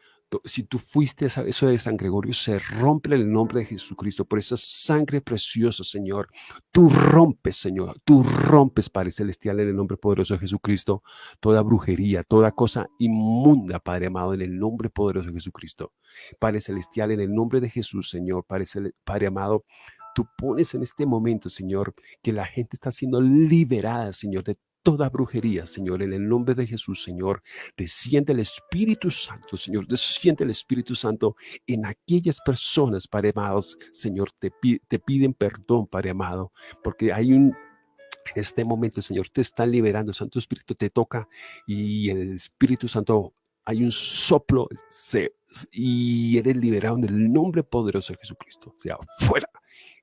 Si tú fuiste a eso de San Gregorio, se rompe en el nombre de Jesucristo por esa sangre preciosa, Señor. Tú rompes, Señor, tú rompes, Padre Celestial, en el nombre poderoso de Jesucristo, toda brujería, toda cosa inmunda, Padre amado, en el nombre poderoso de Jesucristo. Padre Celestial, en el nombre de Jesús, Señor, Padre, Padre amado, tú pones en este momento, Señor, que la gente está siendo liberada, Señor, de toda brujería, Señor, en el nombre de Jesús, Señor. Desciende el Espíritu Santo, Señor, desciende el Espíritu Santo en aquellas personas, Padre amados, Señor, te, piden perdón, Padre amado, porque hay un en este momento, Señor, te está liberando, Santo Espíritu te toca y el Espíritu Santo, hay un soplo y eres liberado en el nombre poderoso de Jesucristo. Sea, fuera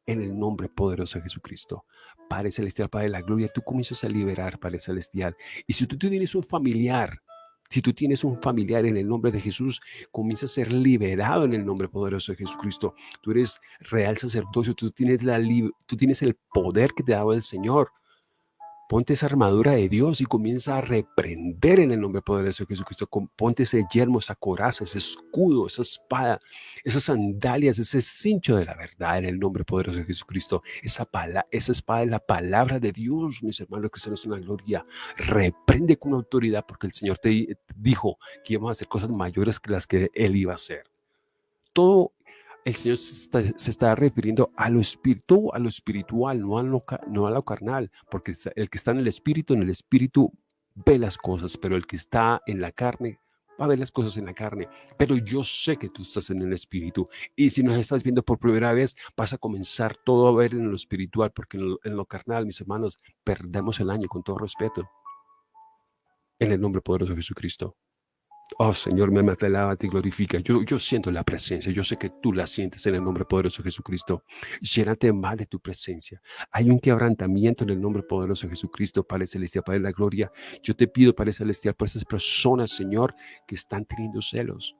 en el nombre poderoso de Jesucristo. Padre Celestial, Padre de la Gloria, tú comienzas a liberar, Padre Celestial. Y si tú tienes un familiar, si tú tienes un familiar en el nombre de Jesús, comienza a ser liberado en el nombre poderoso de Jesucristo. Tú eres real sacerdocio, tú tienes, la, tú tienes el poder que te ha dado el Señor. Ponte esa armadura de Dios y comienza a reprender en el nombre poderoso de Jesucristo. Ponte ese yermo, esa coraza, ese escudo, esa espada, esas sandalias, ese cincho de la verdad en el nombre poderoso de Jesucristo. Esa, esa espada es la palabra de Dios, mis hermanos cristianos en la gloria. Reprende con autoridad porque el Señor te dijo que íbamos a hacer cosas mayores que las que Él iba a hacer. Todo el Señor se está, refiriendo a lo espiritual, a lo espiritual, no a lo, no a lo carnal, porque el que está en el espíritu, en el espíritu ve las cosas, pero el que está en la carne va a ver las cosas en la carne. Pero yo sé que tú estás en el espíritu y si nos estás viendo por primera vez, vas a comenzar todo a ver en lo espiritual, porque en lo, en lo carnal, mis hermanos, perdemos el año con todo respeto. En el nombre poderoso de Jesucristo. Oh Señor, me alaba, te glorifica. Yo, yo siento la presencia, yo sé que tú la sientes en el nombre poderoso de Jesucristo. Llénate más de tu presencia. Hay un quebrantamiento en el nombre poderoso de Jesucristo, Padre Celestial, Padre de la Gloria. Yo te pido, Padre Celestial, por esas personas, Señor, que están teniendo celos,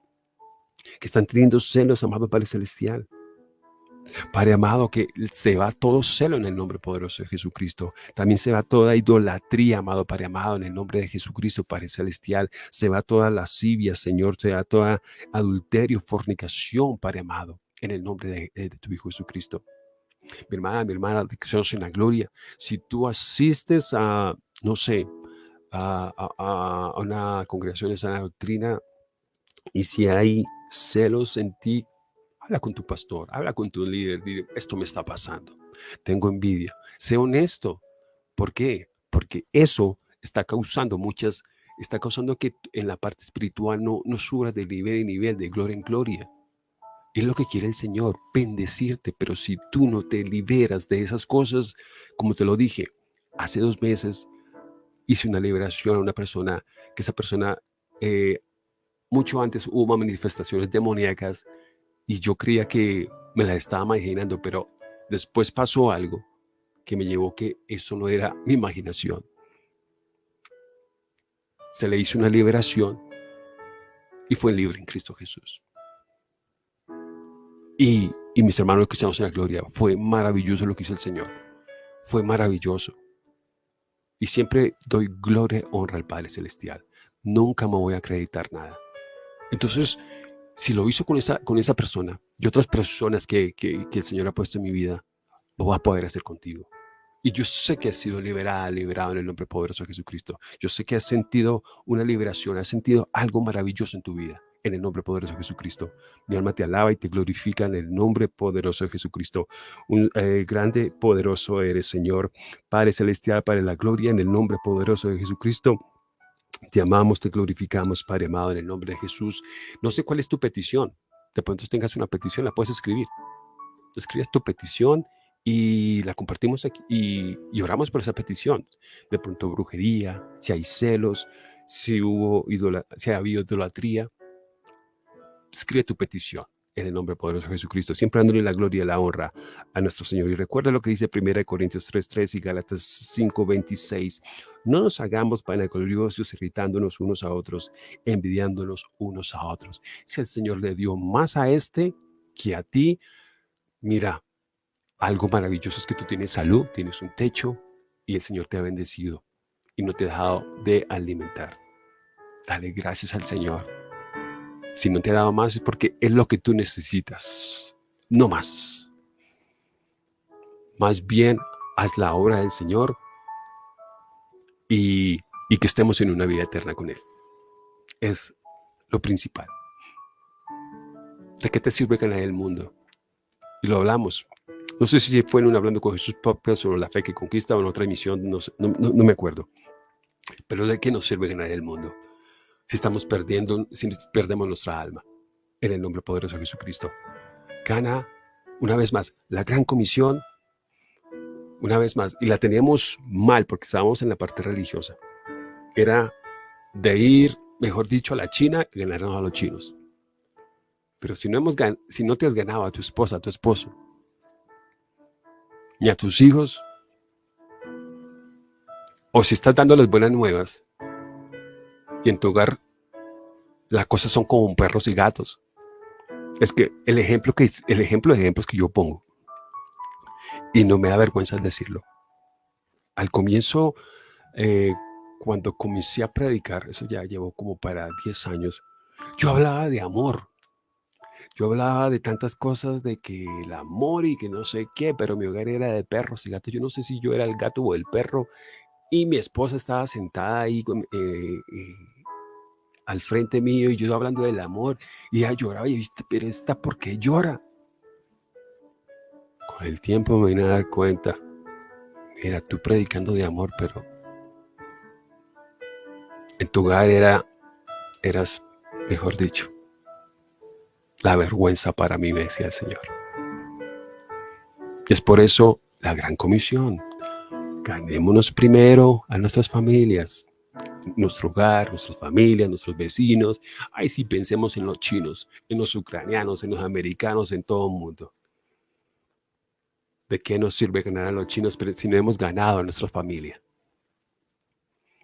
que están teniendo celos, amado Padre Celestial. Padre amado, que se va todo celo en el nombre poderoso de Jesucristo. También se va toda idolatría, amado Padre amado, en el nombre de Jesucristo, Padre celestial. Se va toda lascivia, Señor. Se va toda adulterio, fornicación, Padre amado, en el nombre de, tu Hijo Jesucristo. Mi hermana, mi hermana, que en la gloria. Si tú asistes a, no sé, a, a una congregación de sana doctrina y si hay celos en ti Habla con tu pastor, habla con tu líder, dile, esto me está pasando, tengo envidia. Sé honesto. ¿Por qué? Porque eso está causando muchas, está causando que en la parte espiritual no, no suba de nivel en nivel, de gloria en gloria. Es lo que quiere el Señor, bendecirte, pero si tú no te liberas de esas cosas, como te lo dije, hace dos meses hice una liberación a una persona, que esa persona, eh, mucho antes hubo manifestaciones demoníacas y yo creía que me las estaba imaginando, pero después pasó algo que me llevó que eso no era mi imaginación. Se le hizo una liberación y fue libre en Cristo Jesús. Y, y mis hermanos cristianos en la gloria, fue maravilloso lo que hizo el Señor. Fue maravilloso. Y siempre doy gloria y honra al Padre Celestial. Nunca me voy a acreditar nada. Entonces, si lo hizo con esa, con esa persona y otras personas que, que, el Señor ha puesto en mi vida, lo va a poder hacer contigo. Y yo sé que has sido liberada, liberado en el nombre poderoso de Jesucristo. Yo sé que has sentido una liberación, has sentido algo maravilloso en tu vida, en el nombre poderoso de Jesucristo. Mi alma te alaba y te glorifica en el nombre poderoso de Jesucristo. Un eh, grande, poderoso eres, Señor. Padre Celestial, Padre de la Gloria, en el nombre poderoso de Jesucristo. Te amamos, te glorificamos, Padre amado, en el nombre de Jesús. No sé cuál es tu petición. De pronto tengas una petición, la puedes escribir. Escribes tu petición y la compartimos aquí y, oramos por esa petición. De pronto brujería, si hay celos, si, hubo si ha habido idolatría. Escribe tu petición en el nombre poderoso de Jesucristo, siempre dándole la gloria y la honra a nuestro Señor. Y recuerda lo que dice 1 Corintios 3.3 y Gálatas 5.26. No nos hagamos vanagloriosos irritándonos unos a otros, envidiándonos unos a otros. Si el Señor le dio más a este que a ti, mira, algo maravilloso es que tú tienes salud, tienes un techo y el Señor te ha bendecido y no te ha dejado de alimentar. Dale gracias al Señor. Si no te ha dado más es porque es lo que tú necesitas, no más. Más bien, haz la obra del Señor y, que estemos en una vida eterna con Él. Es lo principal. ¿De qué te sirve ganar el mundo? Y lo hablamos. No sé si fue en un Hablando con Jesús Podcast sobre la fe que conquista o en otra emisión, no, no, me acuerdo. Pero ¿de qué nos sirve ganar el mundo? Si estamos perdiendo, si perdemos nuestra alma. En el nombre poderoso de Jesucristo. Gana, una vez más, la gran comisión, una vez más, y la teníamos mal porque estábamos en la parte religiosa. Era de ir, mejor dicho, a la China y ganarnos a los chinos. Pero si no, hemos, si no te has ganado a tu esposa, a tu esposo, ni a tus hijos, o si estás dando las buenas nuevas y en tu hogar las cosas son como perros y gatos. Es que el ejemplo, que, el ejemplo de ejemplos que yo pongo, y no me da vergüenza decirlo, al comienzo, eh, cuando comencé a predicar, eso ya llevó como para 10 años, yo hablaba de amor, yo hablaba de tantas cosas, de que el amor y que no sé qué, pero mi hogar era de perros y gatos. Yo no sé si yo era el gato o el perro. Y mi esposa estaba sentada ahí eh, eh, al frente mío y yo hablando del amor. Y ella lloraba y viste, pero esta, ¿por qué llora? Con el tiempo me vine a dar cuenta. Mira, tú predicando de amor, pero en tu hogar era, eras, mejor dicho, la vergüenza para mí, me decía el Señor. Es por eso la gran comisión. Ganémonos primero a nuestras familias, nuestro hogar, nuestras familias, nuestros vecinos. Ay, sí, pensemos en los chinos, en los ucranianos, en los americanos, en todo el mundo. ¿De qué nos sirve ganar a los chinos si no hemos ganado a nuestra familia?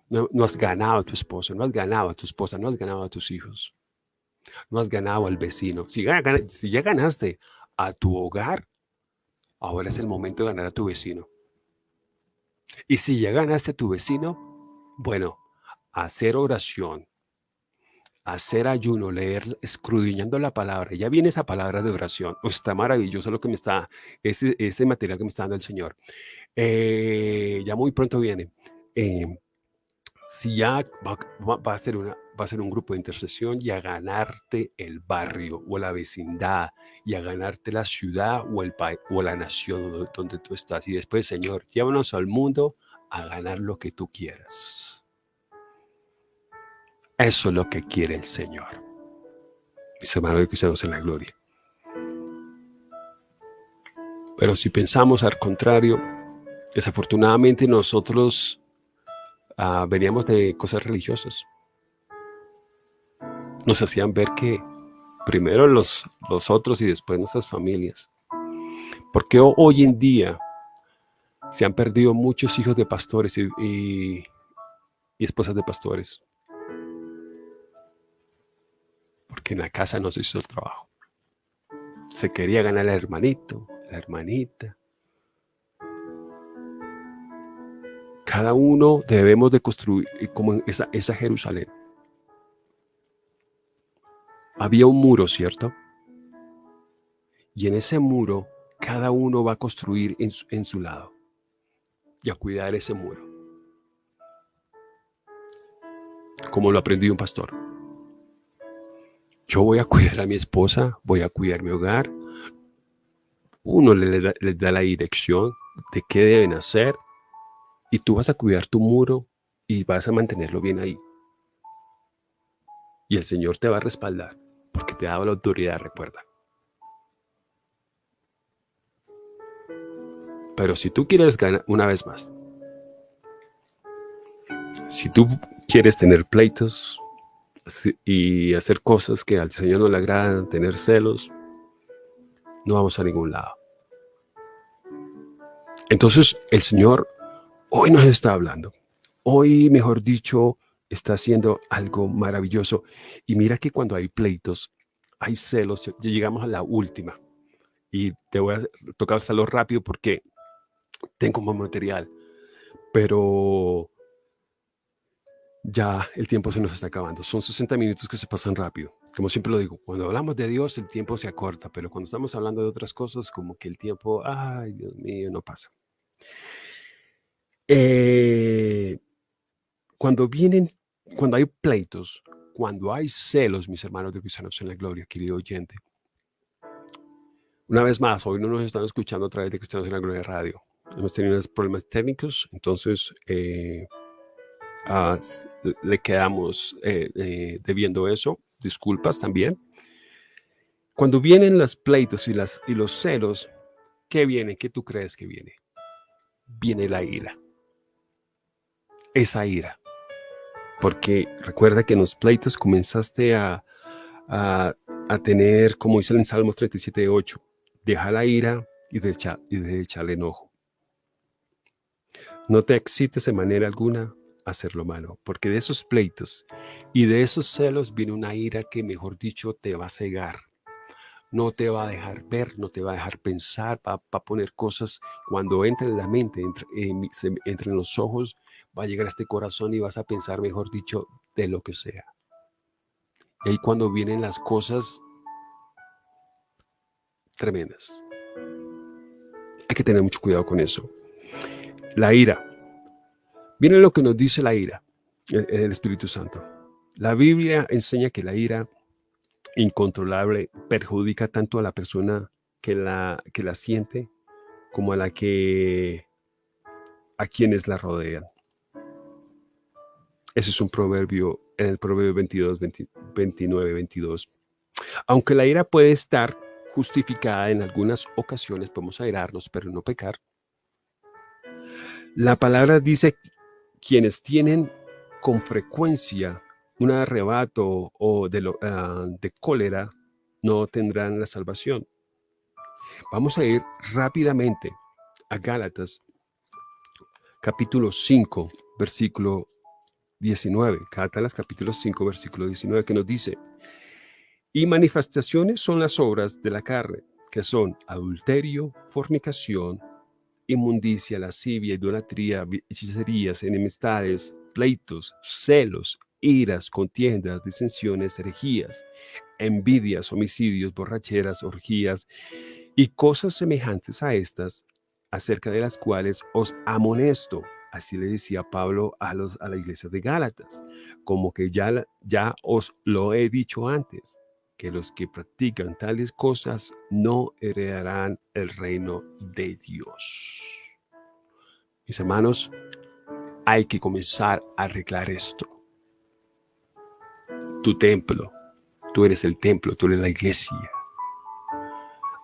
No, no has ganado a tu esposo, no has ganado a tu esposa, no has ganado a tus hijos. No has ganado al vecino. Si ya, ganaste a tu hogar, ahora es el momento de ganar a tu vecino. Y si ya ganaste a tu vecino, bueno, hacer oración, hacer ayuno, leer, escudriñando la palabra. Ya viene esa palabra de oración. está maravilloso lo que me está, ese, ese material que me está dando el Señor. Eh, ya muy pronto viene. Eh, si ya va, a ser una, va a ser un grupo de intercesión y a ganarte el barrio o la vecindad y a ganarte la ciudad o el país o la nación donde, tú estás. Y después, Señor, llévanos al mundo a ganar lo que tú quieras. Eso es lo que quiere el Señor. Mis hermanos cristianos en la gloria. Pero si pensamos al contrario, desafortunadamente nosotros uh, veníamos de cosas religiosas. Nos hacían ver que primero los, los otros y después nuestras familias. Porque hoy en día se han perdido muchos hijos de pastores y, y esposas de pastores. Porque en la casa no se hizo el trabajo. Se quería ganar el hermanito, la hermanita. Cada uno debemos de construir como esa, esa Jerusalén. Había un muro, ¿cierto? Y en ese muro cada uno va a construir en su, en su lado y a cuidar ese muro. Como lo aprendió un pastor. Yo voy a cuidar a mi esposa, voy a cuidar mi hogar. Uno les da, da la dirección de qué deben hacer y tú vas a cuidar tu muro y vas a mantenerlo bien ahí. Y el Señor te va a respaldar porque te ha dado la autoridad, recuerda. Pero si tú quieres ganar, una vez más, si tú quieres tener pleitos y hacer cosas que al Señor no le agradan, tener celos, no vamos a ningún lado. Entonces el Señor hoy nos está hablando. Hoy, mejor dicho, está haciendo algo maravilloso. Y mira que cuando hay pleitos, hay celos, ya llegamos a la última. Y te voy a tocar hacerlo rápido porque tengo más material. Pero ya el tiempo se nos está acabando. Son 60 minutos que se pasan rápido. Como siempre lo digo, cuando hablamos de Dios el tiempo se acorta, pero cuando estamos hablando de otras cosas, como que el tiempo, ay Dios mío, no pasa. Eh, cuando vienen, cuando hay pleitos, cuando hay celos, mis hermanos de Cristianos en la Gloria, querido oyente, una vez más, hoy no nos están escuchando a través de Cristianos en la Gloria Radio. Hemos tenido problemas técnicos, entonces eh, le quedamos eh, eh, debiendo eso. Disculpas también. Cuando vienen los pleitos y, los celos, ¿qué viene? ¿Qué tú crees que viene? Viene la ira. Esa ira. Porque recuerda que en los pleitos comenzaste a tener, como dice en Salmos 37, 8, deja la ira y deja, y deja el enojo. No te excites de manera alguna hacer lo malo, porque de esos pleitos y de esos celos viene una ira que, mejor dicho, te va a cegar. No te va a dejar ver, no te va a dejar pensar, va, a poner cosas cuando entre en la mente, entre, entre en los ojos, va a llegar a este corazón y vas a pensar, mejor dicho, de lo que sea. Y cuando vienen las cosas tremendas. Hay que tener mucho cuidado con eso. La ira. Viene lo que nos dice la ira, el Espíritu Santo. La Biblia enseña que la ira incontrolable perjudica tanto a la persona que la, que la siente como a la que a quienes la rodean. Ese es un proverbio en el proverbio 22, 29, 22. Aunque la ira puede estar justificada en algunas ocasiones, podemos airarnos, pero no pecar. La palabra dice quienes tienen con frecuencia un arrebato o de, lo, uh, de cólera no tendrán la salvación. Vamos a ir rápidamente a Gálatas, capítulo 5, versículo 19. Gálatas, capítulo 5, versículo 19, que nos dice, y manifestaciones son las obras de la carne, que son adulterio, fornicación, inmundicia, lascivia, idolatría, hechicerías, enemistades, pleitos, celos, iras, contiendas, disensiones, herejías, envidias, homicidios, borracheras, orgías y cosas semejantes a estas, acerca de las cuales os amonesto. Así le decía Pablo a, los, a la iglesia de Gálatas, como que ya, ya os lo he dicho antes, que los que practican tales cosas no heredarán el reino de Dios. Mis hermanos, hay que comenzar a arreglar esto. Tu templo, tú eres el templo, tú eres la iglesia.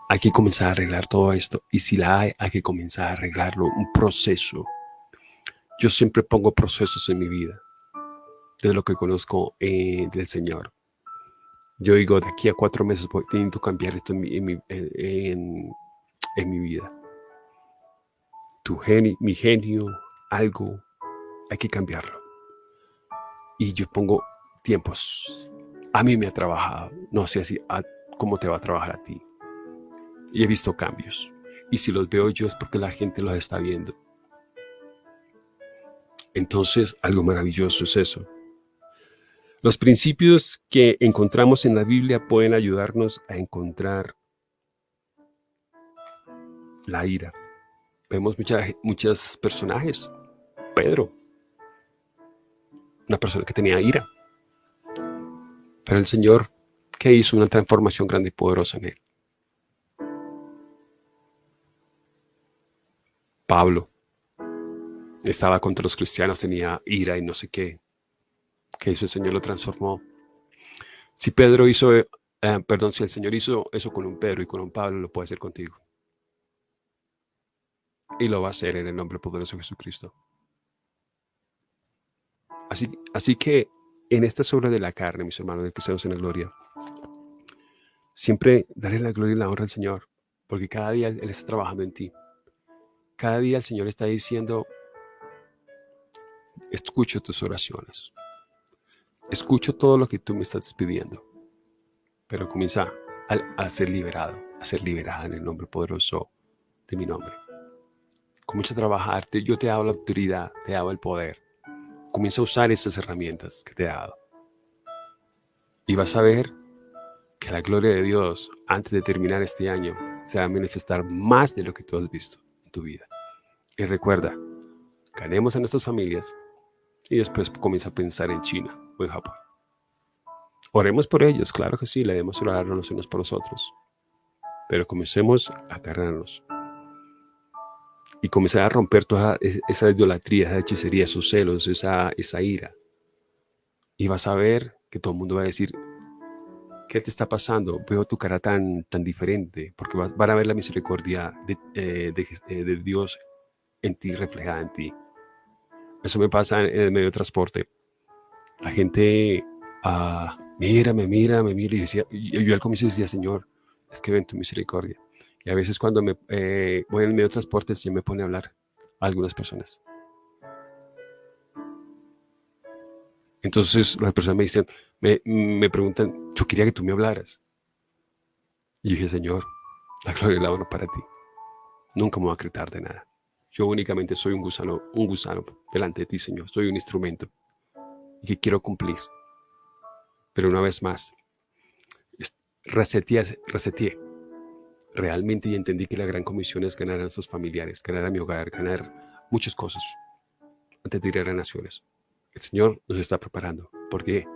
hay que comenzar a arreglar todo esto. Y si la hay, hay que comenzar a arreglarlo. Un proceso. Yo siempre pongo procesos en mi vida, de lo que conozco eh, del Señor. Yo digo, de aquí a cuatro meses voy teniendo que cambiar esto en mi, vida. Tu genio, mi genio, algo, hay que cambiarlo. Y yo pongo tiempos. A mí me ha trabajado. No sé así, cómo te va a trabajar a ti. Y he visto cambios. Y si los veo yo es porque la gente los está viendo. Entonces, algo maravilloso es eso. Los principios que encontramos en la Biblia pueden ayudarnos a encontrar la ira. Vemos muchos personajes. Pedro, una persona que tenía ira. Pero el Señor, que hizo una transformación grande y poderosa en él. Pablo estaba contra los cristianos, tenía ira y no sé qué que hizo el Señor lo transformó. Si Pedro hizo, eh, perdón, si el Señor hizo eso con un Pedro y con un Pablo, lo puede hacer contigo. Y lo va a hacer en el nombre poderoso de Jesucristo. Así, así que en esta obra de la carne, mis hermanos de cristianos en la gloria, siempre daré la gloria y la honra al Señor, porque cada día Él está trabajando en ti. Cada día el Señor está diciendo, escucho tus oraciones. Escucho todo lo que tú me estás pidiendo, pero comienza a, ser liberado, a ser liberada en el nombre poderoso de mi nombre. Comienza a trabajar, yo te hago la autoridad, te hago el poder. Comienza a usar esas herramientas que te he dado. Y vas a ver que la gloria de Dios, antes de terminar este año, se va a manifestar más de lo que tú has visto en tu vida. Y recuerda, ganemos a nuestras familias y después comienza a pensar en China o en Japón. Oremos por ellos, claro que sí, le debemos orar los unos por los otros. Pero comencemos a agarrarnos. Y comenzar a romper toda esa idolatría, esa hechicería, esos celos, esa, esa ira. Y vas a ver que todo el mundo va a decir, ¿qué te está pasando? Veo tu cara tan, tan diferente, porque van a ver la misericordia de, eh, eh, de Dios en ti, reflejada en ti. Eso me pasa en el medio de transporte. La gente, ah, mira, me mira, me mira. Y, yo al comienzo decía, Señor, es que ven tu misericordia. Y a veces cuando me eh, voy en el medio de transporte, se me pone a hablar a algunas personas. Entonces las personas me dicen, me, me preguntan, yo quería que tú me hablaras. Y yo dije, Señor, la gloria y la honra para ti. Nunca me voy a acreditar de nada. Yo únicamente soy un gusano, un gusano delante de ti, Señor. Soy un instrumento que quiero cumplir. Pero una vez más, reseteé, reseteé realmente y entendí que la gran comisión es ganar a nuestros familiares, ganar a mi hogar, ganar muchas cosas antes de ir a las naciones. El Señor nos está preparando. ¿Por qué?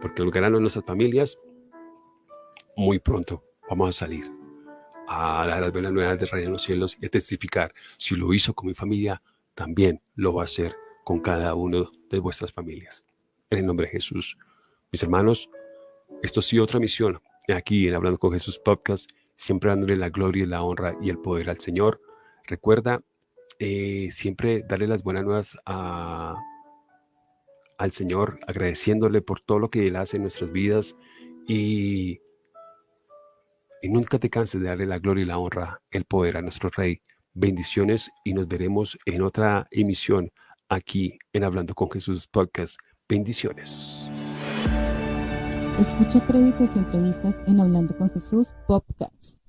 Porque al ganar a nuestras familias, muy pronto vamos a salir a dar las buenas nuevas del reino de los cielos y a testificar. Si lo hizo con mi familia, también lo va a hacer con cada uno de vuestras familias. En el nombre de Jesús. Mis hermanos, esto ha sido otra misión aquí en Hablando con Jesús Podcast, siempre dándole la gloria la honra y el poder al Señor. Recuerda eh, siempre darle las buenas nuevas a, al Señor, agradeciéndole por todo lo que Él hace en nuestras vidas y y nunca te canses de darle la gloria y la honra, el poder a nuestro Rey. Bendiciones y nos veremos en otra emisión aquí en Hablando con Jesús Podcast. Bendiciones. Escucha créditos y entrevistas en Hablando con Jesús Podcast.